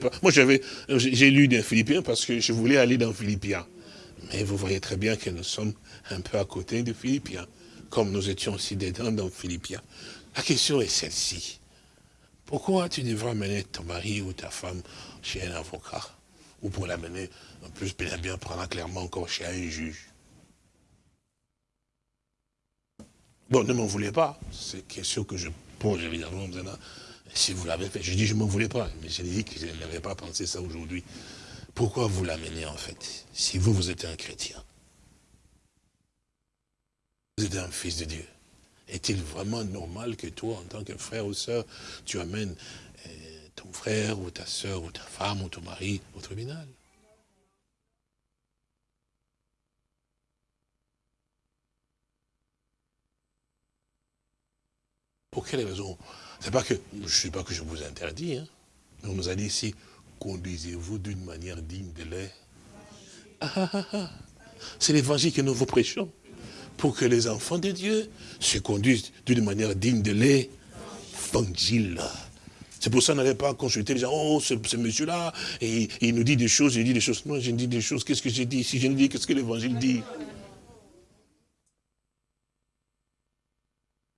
pas. Moi, j'avais, j'ai lu dans Philippiens parce que je voulais aller dans Philippiens. Mais vous voyez très bien que nous sommes un peu à côté de Philippiens, comme nous étions aussi dedans dans Philippiens. La question est celle-ci. Pourquoi tu devrais amener ton mari ou ta femme chez un avocat? Ou pour l'amener, en plus, bien, bien prendre clairement encore chez un juge? Bon, ne m'en voulez pas. C'est question que je évidemment. Si vous l'avez fait, je dis je ne m'en voulais pas. Mais j'ai dit que je n'avais pas pensé ça aujourd'hui. Pourquoi vous l'amenez en fait Si vous, vous êtes un chrétien? Vous êtes un fils de Dieu. Est-il vraiment normal que toi, en tant que frère ou soeur, tu amènes euh, ton frère ou ta soeur ou ta femme ou ton mari au tribunal? Pour quelle raison? C'est pas que, je ne sais pas que je vous interdis, hein, on nous a dit ici, conduisez-vous d'une manière digne de l'air. Ah, ah, ah, C'est l'évangile que nous vous prêchons. Pour que les enfants de Dieu se conduisent d'une manière digne de l'évangile. C'est pour ça qu'on n'allait pas consulter les gens, oh, ce, monsieur-là, et il nous dit des choses, il dit des choses. Non, je dis des choses, qu'est-ce que j'ai dit Si je ne dis, qu'est-ce que l'évangile dit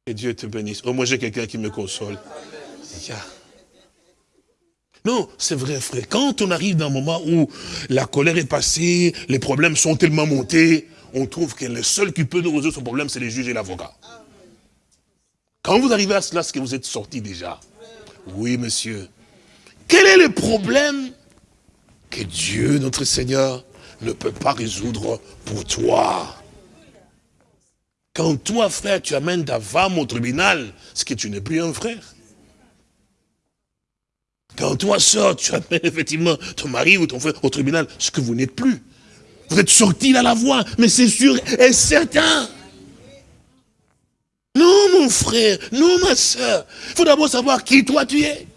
Que Dieu te bénisse. Oh, moi j'ai quelqu'un qui me console. Non, c'est vrai, frère. Quand on arrive dans un moment où la colère est passée, les problèmes sont tellement montés, on trouve que le seul qui peut nous résoudre ce problème, c'est les juges et l'avocat. Quand vous arrivez à cela, c'est que vous êtes sorti déjà. Oui, monsieur. Quel est le problème que Dieu, notre Seigneur, ne peut pas résoudre pour toi? Quand toi, frère, tu amènes ta femme au tribunal, c'est que tu n'es plus un frère. Quand toi, soeur, tu amènes effectivement ton mari ou ton frère au tribunal, ce que vous n'êtes plus. Vous êtes sorti à la voie, mais c'est sûr et certain. Non, mon frère, non, ma soeur. Il faut d'abord savoir qui toi tu es.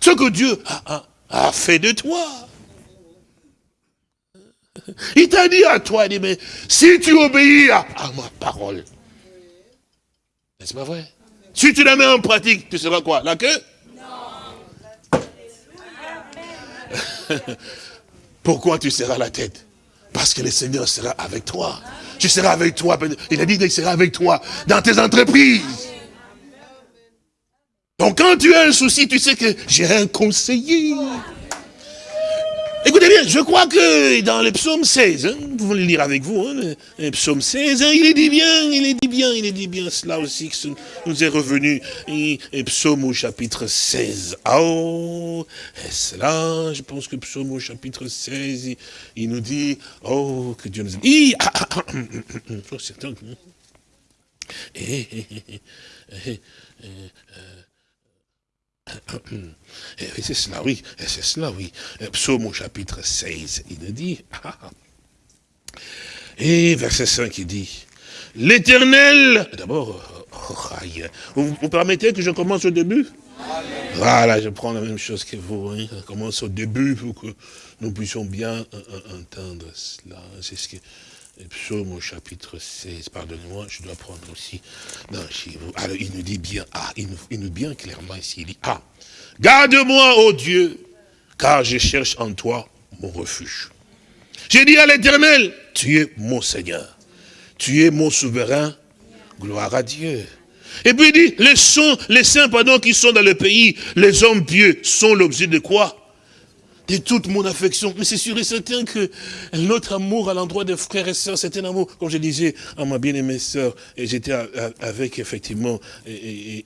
Ce que Dieu a fait de toi. Il t'a dit à toi, il dit, mais si tu obéis à, ma parole, n'est-ce pas vrai? Si tu la mets en pratique, tu seras quoi? La queue? Pourquoi tu seras la tête? Parce que le Seigneur sera avec toi. Tu seras avec toi. Il a dit qu'il sera avec toi dans tes entreprises. Donc quand tu as un souci, tu sais que j'ai un conseiller. Écoutez bien, je crois que dans le psaume 16, hein, vous pouvez le lire avec vous, hein, le psaume 16, hein, il est dit bien, il est dit bien, il est dit bien cela aussi, que nous est revenu, et, psaume au chapitre 16. Oh, et cela, je pense que psaume au chapitre 16, il, nous dit, oh, que Dieu nous aime. Ah, ah, ah, et c'est cela, oui, c'est cela, oui. Psaume au chapitre 16, il nous dit, et verset 5, il dit, l'éternel, d'abord, oh, vous, vous, permettez que je commence au début? Voilà, je prends la même chose que vous, hein. je commence au début pour que nous puissions bien entendre cela. C'est ce que Psaume au chapitre 16, pardonnez-moi, je dois prendre aussi vous. Alors il nous dit bien, ah, il nous, il bien clairement ici, il dit, ah, garde-moi, ô Dieu, car je cherche en toi mon refuge. J'ai dit à l'éternel, tu es mon Seigneur, tu es mon souverain, gloire à Dieu. Et puis il dit, les, les saints pardon, qui sont dans le pays, les hommes pieux, sont l'objet de quoi? De toute mon affection. Mais c'est sûr et certain que notre amour à l'endroit des frères et sœurs, c'est un amour, comme je disais à ma bien-aimée sœur, et j'étais avec effectivement, et,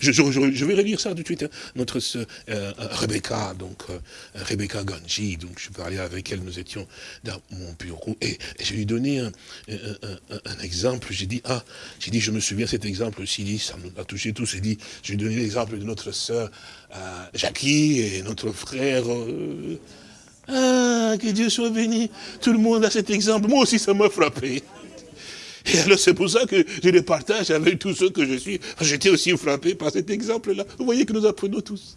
je, vais relire ça tout de suite, hein. notre sœur euh, Rebecca, donc euh, Rebecca Ganji, donc je parlais avec elle, nous étions dans mon bureau, et, je lui donnais un, un, exemple, j'ai dit, ah, j'ai dit, je me souviens cet exemple aussi, ça nous a touché tous, j'ai dit, je lui donnais l'exemple de notre sœur euh, Jackie et notre frère. Euh, ah, que Dieu soit béni. Tout le monde a cet exemple. Moi aussi, ça m'a frappé. Et alors, c'est pour ça que je le partage avec tous ceux que je suis. J'étais aussi frappé par cet exemple-là. Vous voyez que nous apprenons tous.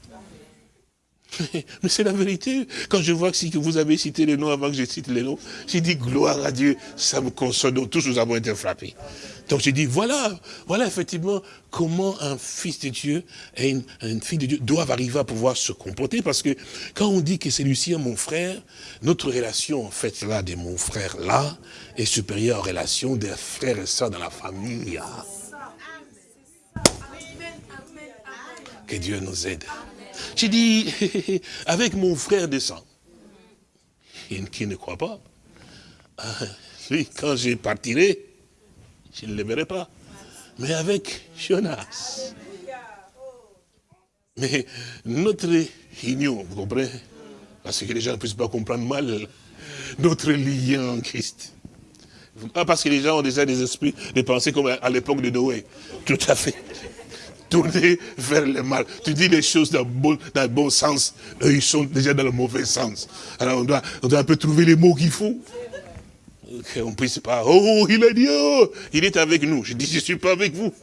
Mais c'est la vérité. Quand je vois que vous avez cité les noms avant que je cite les noms, j'ai dit gloire à Dieu, ça me console. Donc tous nous avons été frappés. Donc j'ai dit, voilà, voilà effectivement comment un fils de Dieu et une, fille de Dieu doivent arriver à pouvoir se comporter. Parce que quand on dit que c'est Lucien mon frère, notre relation en fait là de mon frère là est supérieure aux relations des frères et sœurs dans la famille. Que Dieu nous aide. J'ai dit, avec mon frère de sang, qui ne croit pas, lui, quand je partirai, je ne le verrai pas. Mais avec Jonas. Mais notre union, vous comprenez Parce que les gens ne puissent pas comprendre mal notre lien en Christ. Pas parce que les gens ont déjà des esprits de penser comme à l'époque de Noé. Tout à fait. Tourner vers le mal. Tu dis les choses dans le bon, dans le bon sens. Eux, ils sont déjà dans le mauvais sens. Alors on doit, on doit un peu trouver les mots qu'il faut qu'on puisse pas, oh, il a dit, oh, il est avec nous. Je dis, je ne suis pas avec vous.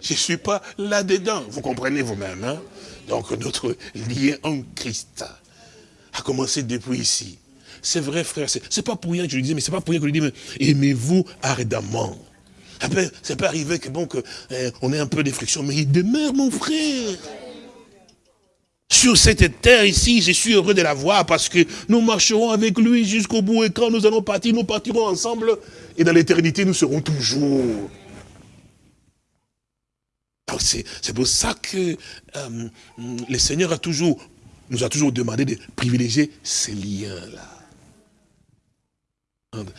Je ne suis pas là-dedans. Vous comprenez vous-même. Hein? Donc notre lien en Christ a commencé depuis ici. C'est vrai, frère, c'est pas pour rien que je le dis, mais c'est pas pour rien que je le dis, mais aimez-vous ardemment. Après, ça peut arriver que bon, que, eh, on ait un peu de friction, mais il demeure mon frère. Sur cette terre ici, je suis heureux de la voir parce que nous marcherons avec lui jusqu'au bout et quand nous allons partir, nous partirons ensemble et dans l'éternité, nous serons toujours. C'est pour ça que euh, le Seigneur a toujours, nous a toujours demandé de privilégier ces liens-là.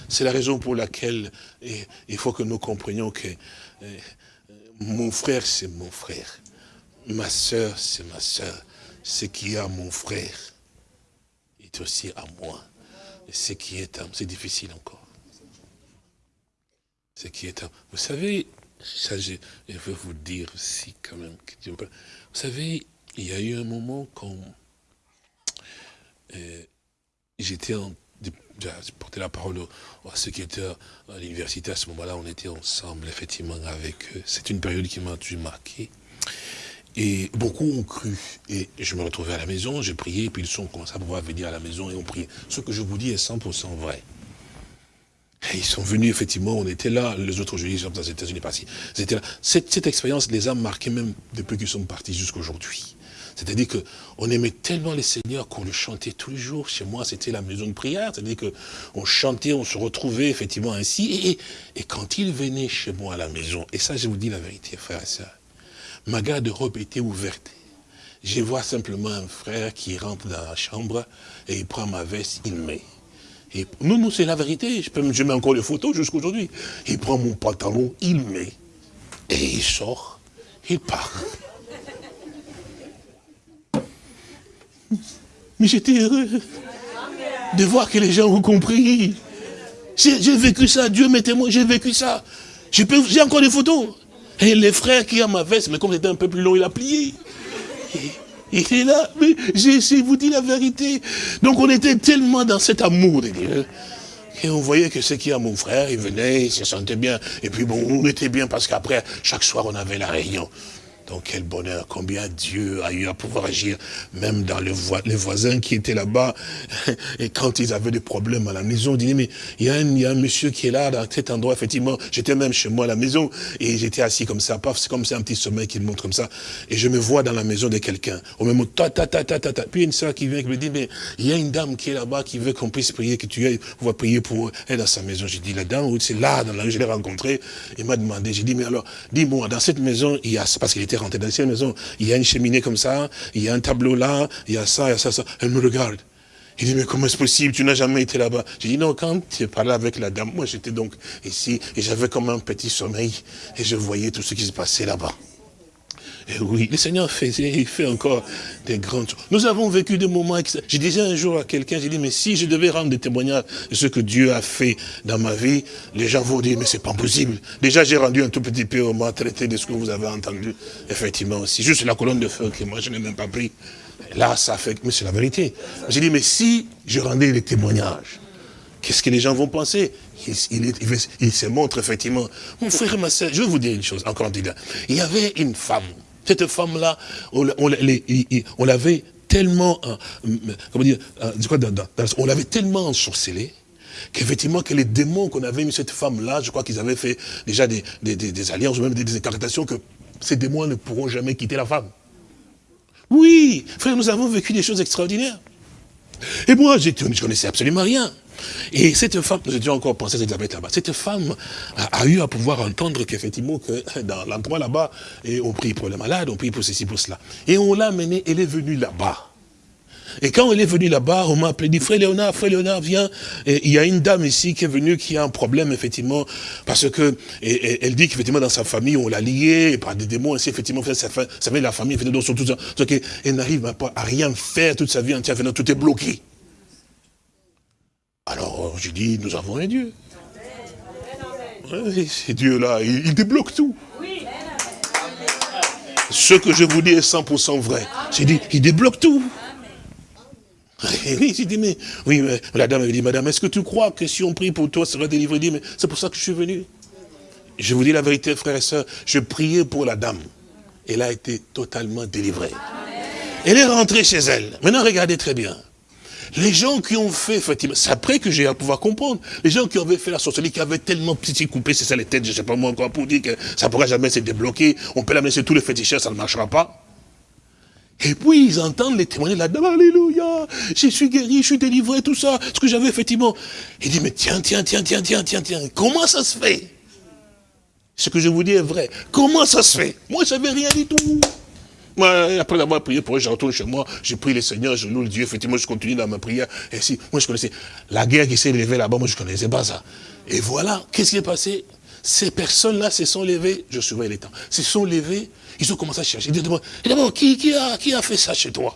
C'est la raison pour laquelle il faut que nous comprenions que euh, mon frère, c'est mon frère. Ma soeur, c'est ma soeur ce qui est à mon frère est aussi à moi. Ce qui est à c'est difficile encore. Ce qui est à vous savez, ça je, veux vous dire aussi quand même. Vous savez, il y a eu un moment quand euh, j'étais en j'ai porté la parole à ceux qui étaient à l'université à ce moment-là, on était ensemble, effectivement, avec eux. C'est une période qui m'a marqué. Et beaucoup ont cru. Et je me retrouvais à la maison, j'ai prié, puis ils sont commencé à pouvoir venir à la maison et on prié. Ce que je vous dis est 100% vrai. Et ils sont venus, effectivement, on était là, les autres jeudis, dans les États-Unis, pas C'était. Cette, cette expérience les a marqués même depuis qu'ils sont partis jusqu'à aujourd'hui. C'est-à-dire qu'on aimait tellement les seigneurs qu'on le chantait tous les jours. Chez moi, c'était la maison de prière. C'est-à-dire qu'on chantait, on se retrouvait effectivement ainsi. Et, quand il venait chez moi à la maison, et ça, je vous dis la vérité, frère et sœurs, ma garde-robe était ouverte. Je vois simplement un frère qui rentre dans la chambre et il prend ma veste, il met. Et nous, nous, c'est la vérité. Je, peux, je mets encore les photos jusqu'à aujourd'hui. Il prend mon pantalon, il met. Et il sort, il part. Mais j'étais heureux de voir que les gens ont compris. J'ai vécu ça, Dieu m'est témoin, j'ai vécu ça. J'ai encore des photos. Et les frères qui ont ma veste, mais comme c'était un peu plus long, il a plié. il est là, mais j'ai vous dit la vérité. Donc on était tellement dans cet amour de Dieu. Et on voyait que ce qui a mon frère, il venait, il se sentait bien. Et puis bon, on était bien parce qu'après, chaque soir, on avait la réunion. Donc quel bonheur, combien Dieu a eu à pouvoir agir, même dans les, voisins qui étaient là-bas. Et quand ils avaient des problèmes à la maison, ils disaient, mais il y, a un, monsieur qui est là, dans cet endroit, effectivement. J'étais même chez moi à la maison, et j'étais assis comme ça, paf, c'est comme c'est un petit sommeil qui me montre comme ça. Et je me vois dans la maison de quelqu'un. Au même moment, ta, ta, ta, ta, ta, ta. Puis une soeur qui vient, qui me dit, mais il y a une dame qui est là-bas, qui veut qu'on puisse prier, que tu ailles, on va prier pour elle dans sa maison. J'ai dit, la dame, c'est là, dans la, je l'ai rencontrée. Il m'a demandé, j'ai dit, mais alors, dis-moi, dans cette maison, il y a, parce qu'il était dans cette maison, il y a une cheminée comme ça, il y a un tableau là, il y a ça, il y a ça, ça. Elle me regarde. Il dit, mais comment est-ce possible? Tu n'as jamais été là-bas. J'ai dit, non, quand tu parlé avec la dame, moi j'étais donc ici, et j'avais comme un petit sommeil, et je voyais tout ce qui se passait là-bas. Et oui, le Seigneur fait, il fait encore des grandes choses. Nous avons vécu des moments... J'ai dit un jour à quelqu'un, j'ai dit, mais si je devais rendre des témoignages de ce que Dieu a fait dans ma vie, les gens vont dire, mais c'est pas possible. Déjà, j'ai rendu un tout petit peu au moins traité de ce que vous avez entendu. Effectivement, c'est juste la colonne de feu que moi, je n'ai même pas pris. Là, ça fait... Mais c'est la vérité. J'ai dit, mais si je rendais les témoignages, qu'est-ce que les gens vont penser? Il, se montre effectivement. Mon frère et ma soeur, je vais vous dire une chose, encore une Il y avait une femme cette femme-là, on, l'avait tellement, euh, comment dire, euh, on l'avait tellement ensorcelée, qu'effectivement, que les démons qu'on avait mis cette femme-là, je crois qu'ils avaient fait déjà des, alliances, ou même des, incartations, que ces démons ne pourront jamais quitter la femme. Oui, frère, nous avons vécu des choses extraordinaires. Et moi, je ne connaissais absolument rien. Et cette femme, j'ai déjà encore pensé Elisabeth là-bas, cette femme a, eu à pouvoir entendre qu'effectivement, que dans l'endroit là-bas, on prie pour les malades, on prie pour ceci, pour cela. Et on l'a amenée, elle est venue là-bas. Et quand elle est venue là-bas, on m'a appelé, dit, frère Léonard, frère Léonard, viens. Il y a une dame ici qui est venue, qui a un problème, effectivement, parce que, elle dit qu'effectivement, dans sa famille, on l'a liée par des démons, effectivement, ça fait la famille, effectivement, surtout ça. Donc, elle n'arrive pas à rien faire toute sa vie entière, tout est bloqué. Alors j'ai dit, nous avons un Dieu. Oui, ce Dieu-là, il, débloque tout. Ce que je vous dis est 100% vrai. J'ai dit, il débloque tout. Oui, j'ai dit, mais, oui, la dame avait dit, madame, est-ce que tu crois que si on prie pour toi, ça sera délivré dit, mais c'est pour ça que je suis venu. Je vous dis la vérité, frères et sœurs, je priais pour la dame. Elle a été totalement délivrée. Elle est rentrée chez elle. Maintenant, regardez très bien. Les gens qui ont fait, effectivement, c'est après que j'ai à pouvoir comprendre, les gens qui avaient fait la sorcellerie, qui avaient tellement petit coupé, c'est ça les têtes, je ne sais pas moi encore, pour dire que ça ne pourra jamais se débloquer, on peut l'amener sur tous les féticheurs, ça ne marchera pas. Et puis ils entendent les témoignages dame, Alléluia, je suis guéri, je suis délivré, tout ça, ce que j'avais effectivement. Il dit, mais tiens, tiens, tiens, tiens, tiens, tiens, tiens, comment ça se fait? Ce que je vous dis est vrai. Comment ça se fait? Moi, je n'avais rien du tout. Après avoir prié pour eux, je chez moi, je prie le Seigneur, je loue le Dieu, effectivement, je continue dans ma prière. Et si, moi, je connaissais la guerre qui s'est levée là-bas, moi, je ne connaissais pas ça. Et voilà, qu'est-ce qui est passé? Ces personnes-là se sont levées, je surveille les temps, se sont levées, ils ont commencé à chercher. Disent d'abord, qui, qui, a, qui a fait ça chez toi?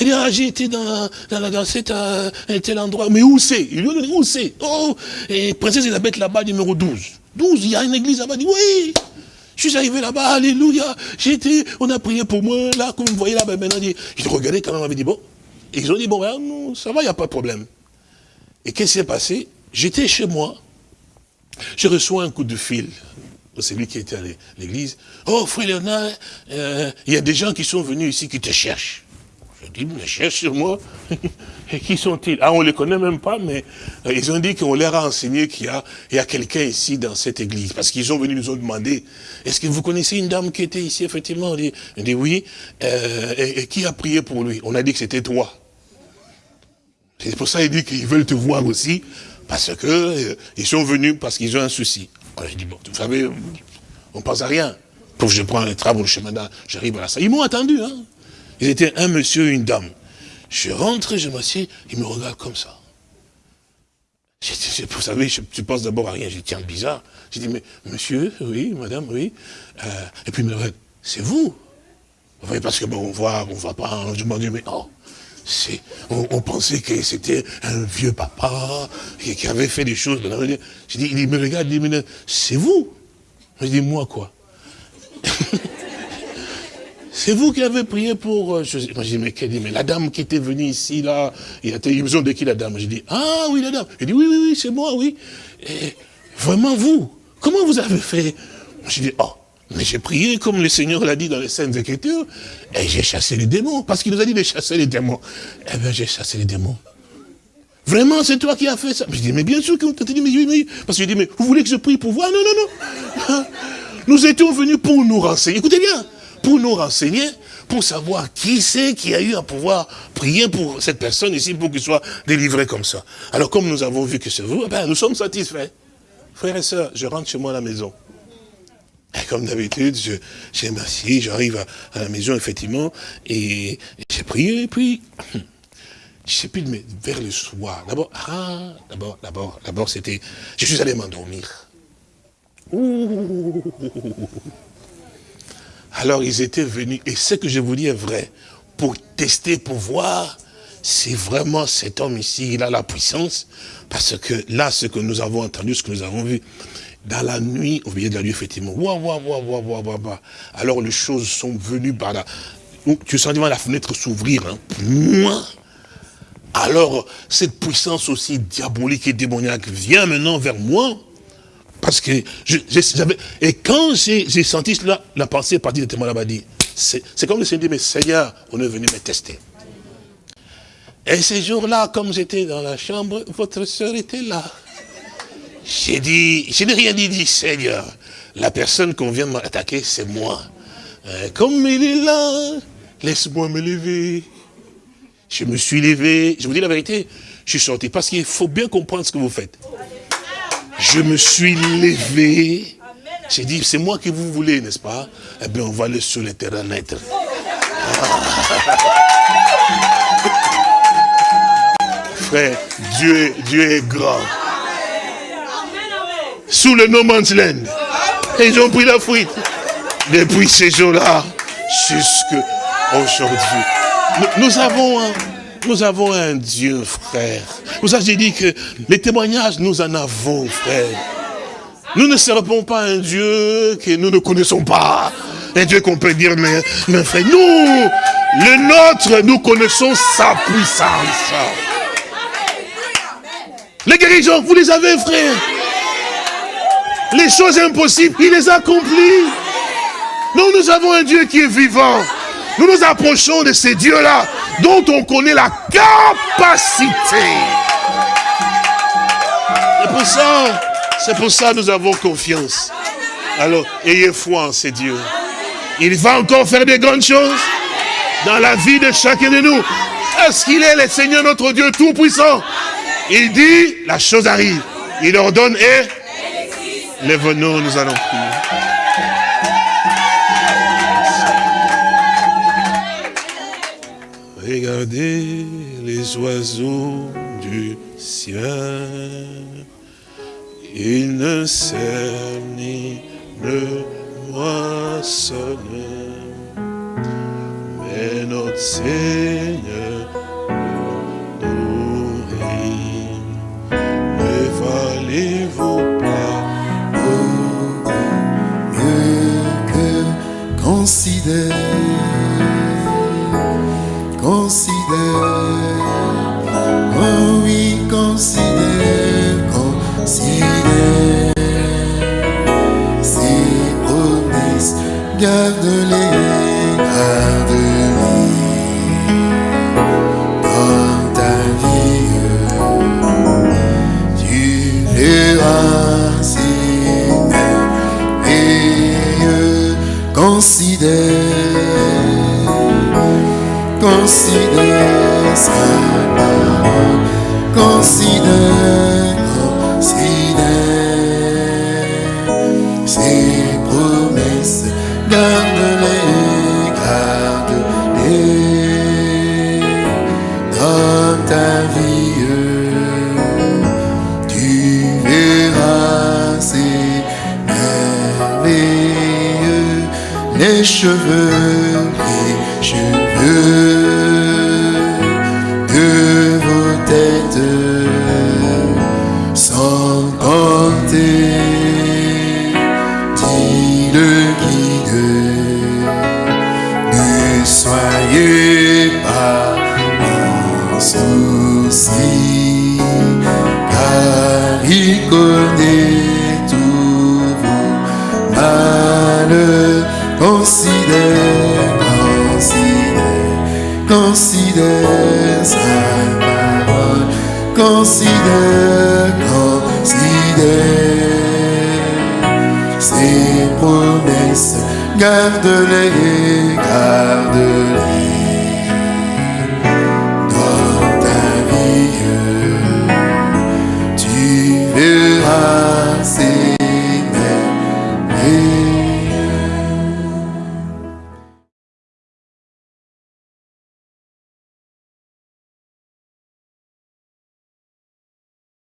Il dit, ah, j'ai été dans, dans, dans cet, euh, tel endroit. Mais où c'est? Il lui dit, où c'est? Oh, et Princesse Elisabeth là-bas, numéro 12. 12, il y a une église là-bas. Dit, oui, je suis arrivé là-bas, alléluia, été, on a prié pour moi, là, comme vous voyez là, ben, maintenant, ils regardaient quand même, on avait dit, bon, et ils ont dit, bon, non, ça va, il n'y a pas de problème. Et qu'est-ce qui s'est passé? J'étais chez moi, je reçois un coup de fil c'est lui qui était à l'église. Oh, frère Léonard, euh, il y a des gens qui sont venus ici qui te cherchent. Je dis, mais cherchent sur moi. Et qui sont-ils? Ah, on ne les connaît même pas, mais euh, ils ont dit qu'on leur a enseigné qu'il y a, a quelqu'un ici dans cette église. Parce qu'ils sont venus nous ont demandé, est-ce que vous connaissez une dame qui était ici, effectivement? On dit, dit oui. Euh, et, qui a prié pour lui? On a dit que c'était toi. C'est pour ça qu'il dit qu'ils veulent te voir aussi, parce que ils sont venus parce qu'ils ont un souci. Je dis, vous savez, on pense à rien. Pour je prends les travaux, le chemin j'arrive à la salle. Ils m'ont attendu, hein. Ils étaient un monsieur et une dame. Je rentre, je m'assieds, ils me regardent comme ça. vous savez, je, pense d'abord à rien, je dis, tiens, bizarre. J'ai dit, mais monsieur, oui, madame, oui. Euh, et puis c'est vous? Oui, parce que bon, on voit, on voit pas, je me dis, mais non. On, pensait que c'était un vieux papa qui, avait fait des choses. J'ai dit, il me regarde, il me dit, c'est vous Je dis, moi quoi? C'est vous qui avez prié pour... Euh, je, je dis, mais, dit, mais la dame qui était venue ici, là, il a besoin de qui la dame J'ai dit, ah oui, la dame. Il dit, oui, oui, oui, c'est moi, oui. Et vraiment vous, comment vous avez fait? J'ai dit, oh, mais j'ai prié comme le Seigneur l'a dit dans les Saintes Écritures, et j'ai chassé les démons, parce qu'il nous a dit de chasser les démons. Eh bien, j'ai chassé les démons. Vraiment, c'est toi qui as fait ça? Je dis, mais bien sûr qu'on t'a dit, mais oui, mais Parce que je dis, mais vous voulez que je prie pour vous? Non, non, non. Nous étions venus pour nous renseigner. Écoutez bien, pour nous renseigner, pour savoir qui c'est qui a eu à pouvoir prier pour cette personne ici pour qu'il soit délivré comme ça. Alors comme nous avons vu que c'est vous, eh ben, nous sommes satisfaits. Frères et sœurs, je rentre chez moi à la maison. Et comme d'habitude, j'ai merci, j'arrive à, la maison, effectivement, et, j'ai prié, et puis, je sais plus, mais vers le soir, d'abord, ah, d'abord, d'abord, d'abord, c'était, je suis allé m'endormir. Alors ils étaient venus, et ce que je vous dis est vrai, pour tester, pour voir si vraiment cet homme ici, il a la puissance, parce que là, ce que nous avons entendu, ce que nous avons vu, dans la nuit, au milieu de la nuit, effectivement, ouah, ouah, ouah, ouah, alors les choses sont venues par là. Tu sens la fenêtre s'ouvrir. Hein. Alors, cette puissance aussi diabolique et démoniaque vient maintenant vers moi. Parce que j'avais. Et quand j'ai senti cela, la pensée est partie de témoin là-bas c'est comme le Seigneur dit, mais Seigneur, on est venu me tester. Et ces jours-là, comme j'étais dans la chambre, votre soeur était là. J'ai dit, je n'ai rien dit, dit Seigneur. La personne qu'on vient m'attaquer, c'est moi. Euh, comme il est là, laisse-moi me lever. Je me suis levé. Je vous dis la vérité, je suis sorti. Parce qu'il faut bien comprendre ce que vous faites. Je me suis levé. J'ai dit, c'est moi que vous voulez, n'est-ce pas? Eh bien, on va aller sur le terrain naître. Frère, Dieu, Dieu est grand. Sous le No Man's Land. Et ils ont pris la fuite. Depuis ces jours-là, jusqu'à aujourd'hui. Nous, avons un, nous avons un Dieu, frère. Vous savez, j'ai dit que les témoignages, nous en avons, frère. Nous ne servons pas un Dieu que nous ne connaissons pas. Un Dieu qu'on peut dire, mais, mais frère, nous, le nôtre, nous connaissons sa puissance. Les guérisons, vous les avez, frère. Les choses impossibles, il les a accomplies. Nous, nous avons un Dieu qui est vivant. Nous nous approchons de ces dieux-là dont on connaît la capacité. C'est pour ça, c'est pour ça nous avons confiance. Alors, ayez foi en ces dieux. Il va encore faire des grandes choses dans la vie de chacun de nous. Est-ce qu'il est le Seigneur notre Dieu Tout-Puissant Il dit, la chose arrive. Il ordonne et lève-nous, nous allons prier. Regardez les oiseaux du ciel. Ils ne sèment ni ne moissonnent. Mais notre Seigneur nous nourrit. Ne valez-vous pas Considère, considère, oh oui, considère, considère. C'est honnête, garde-les.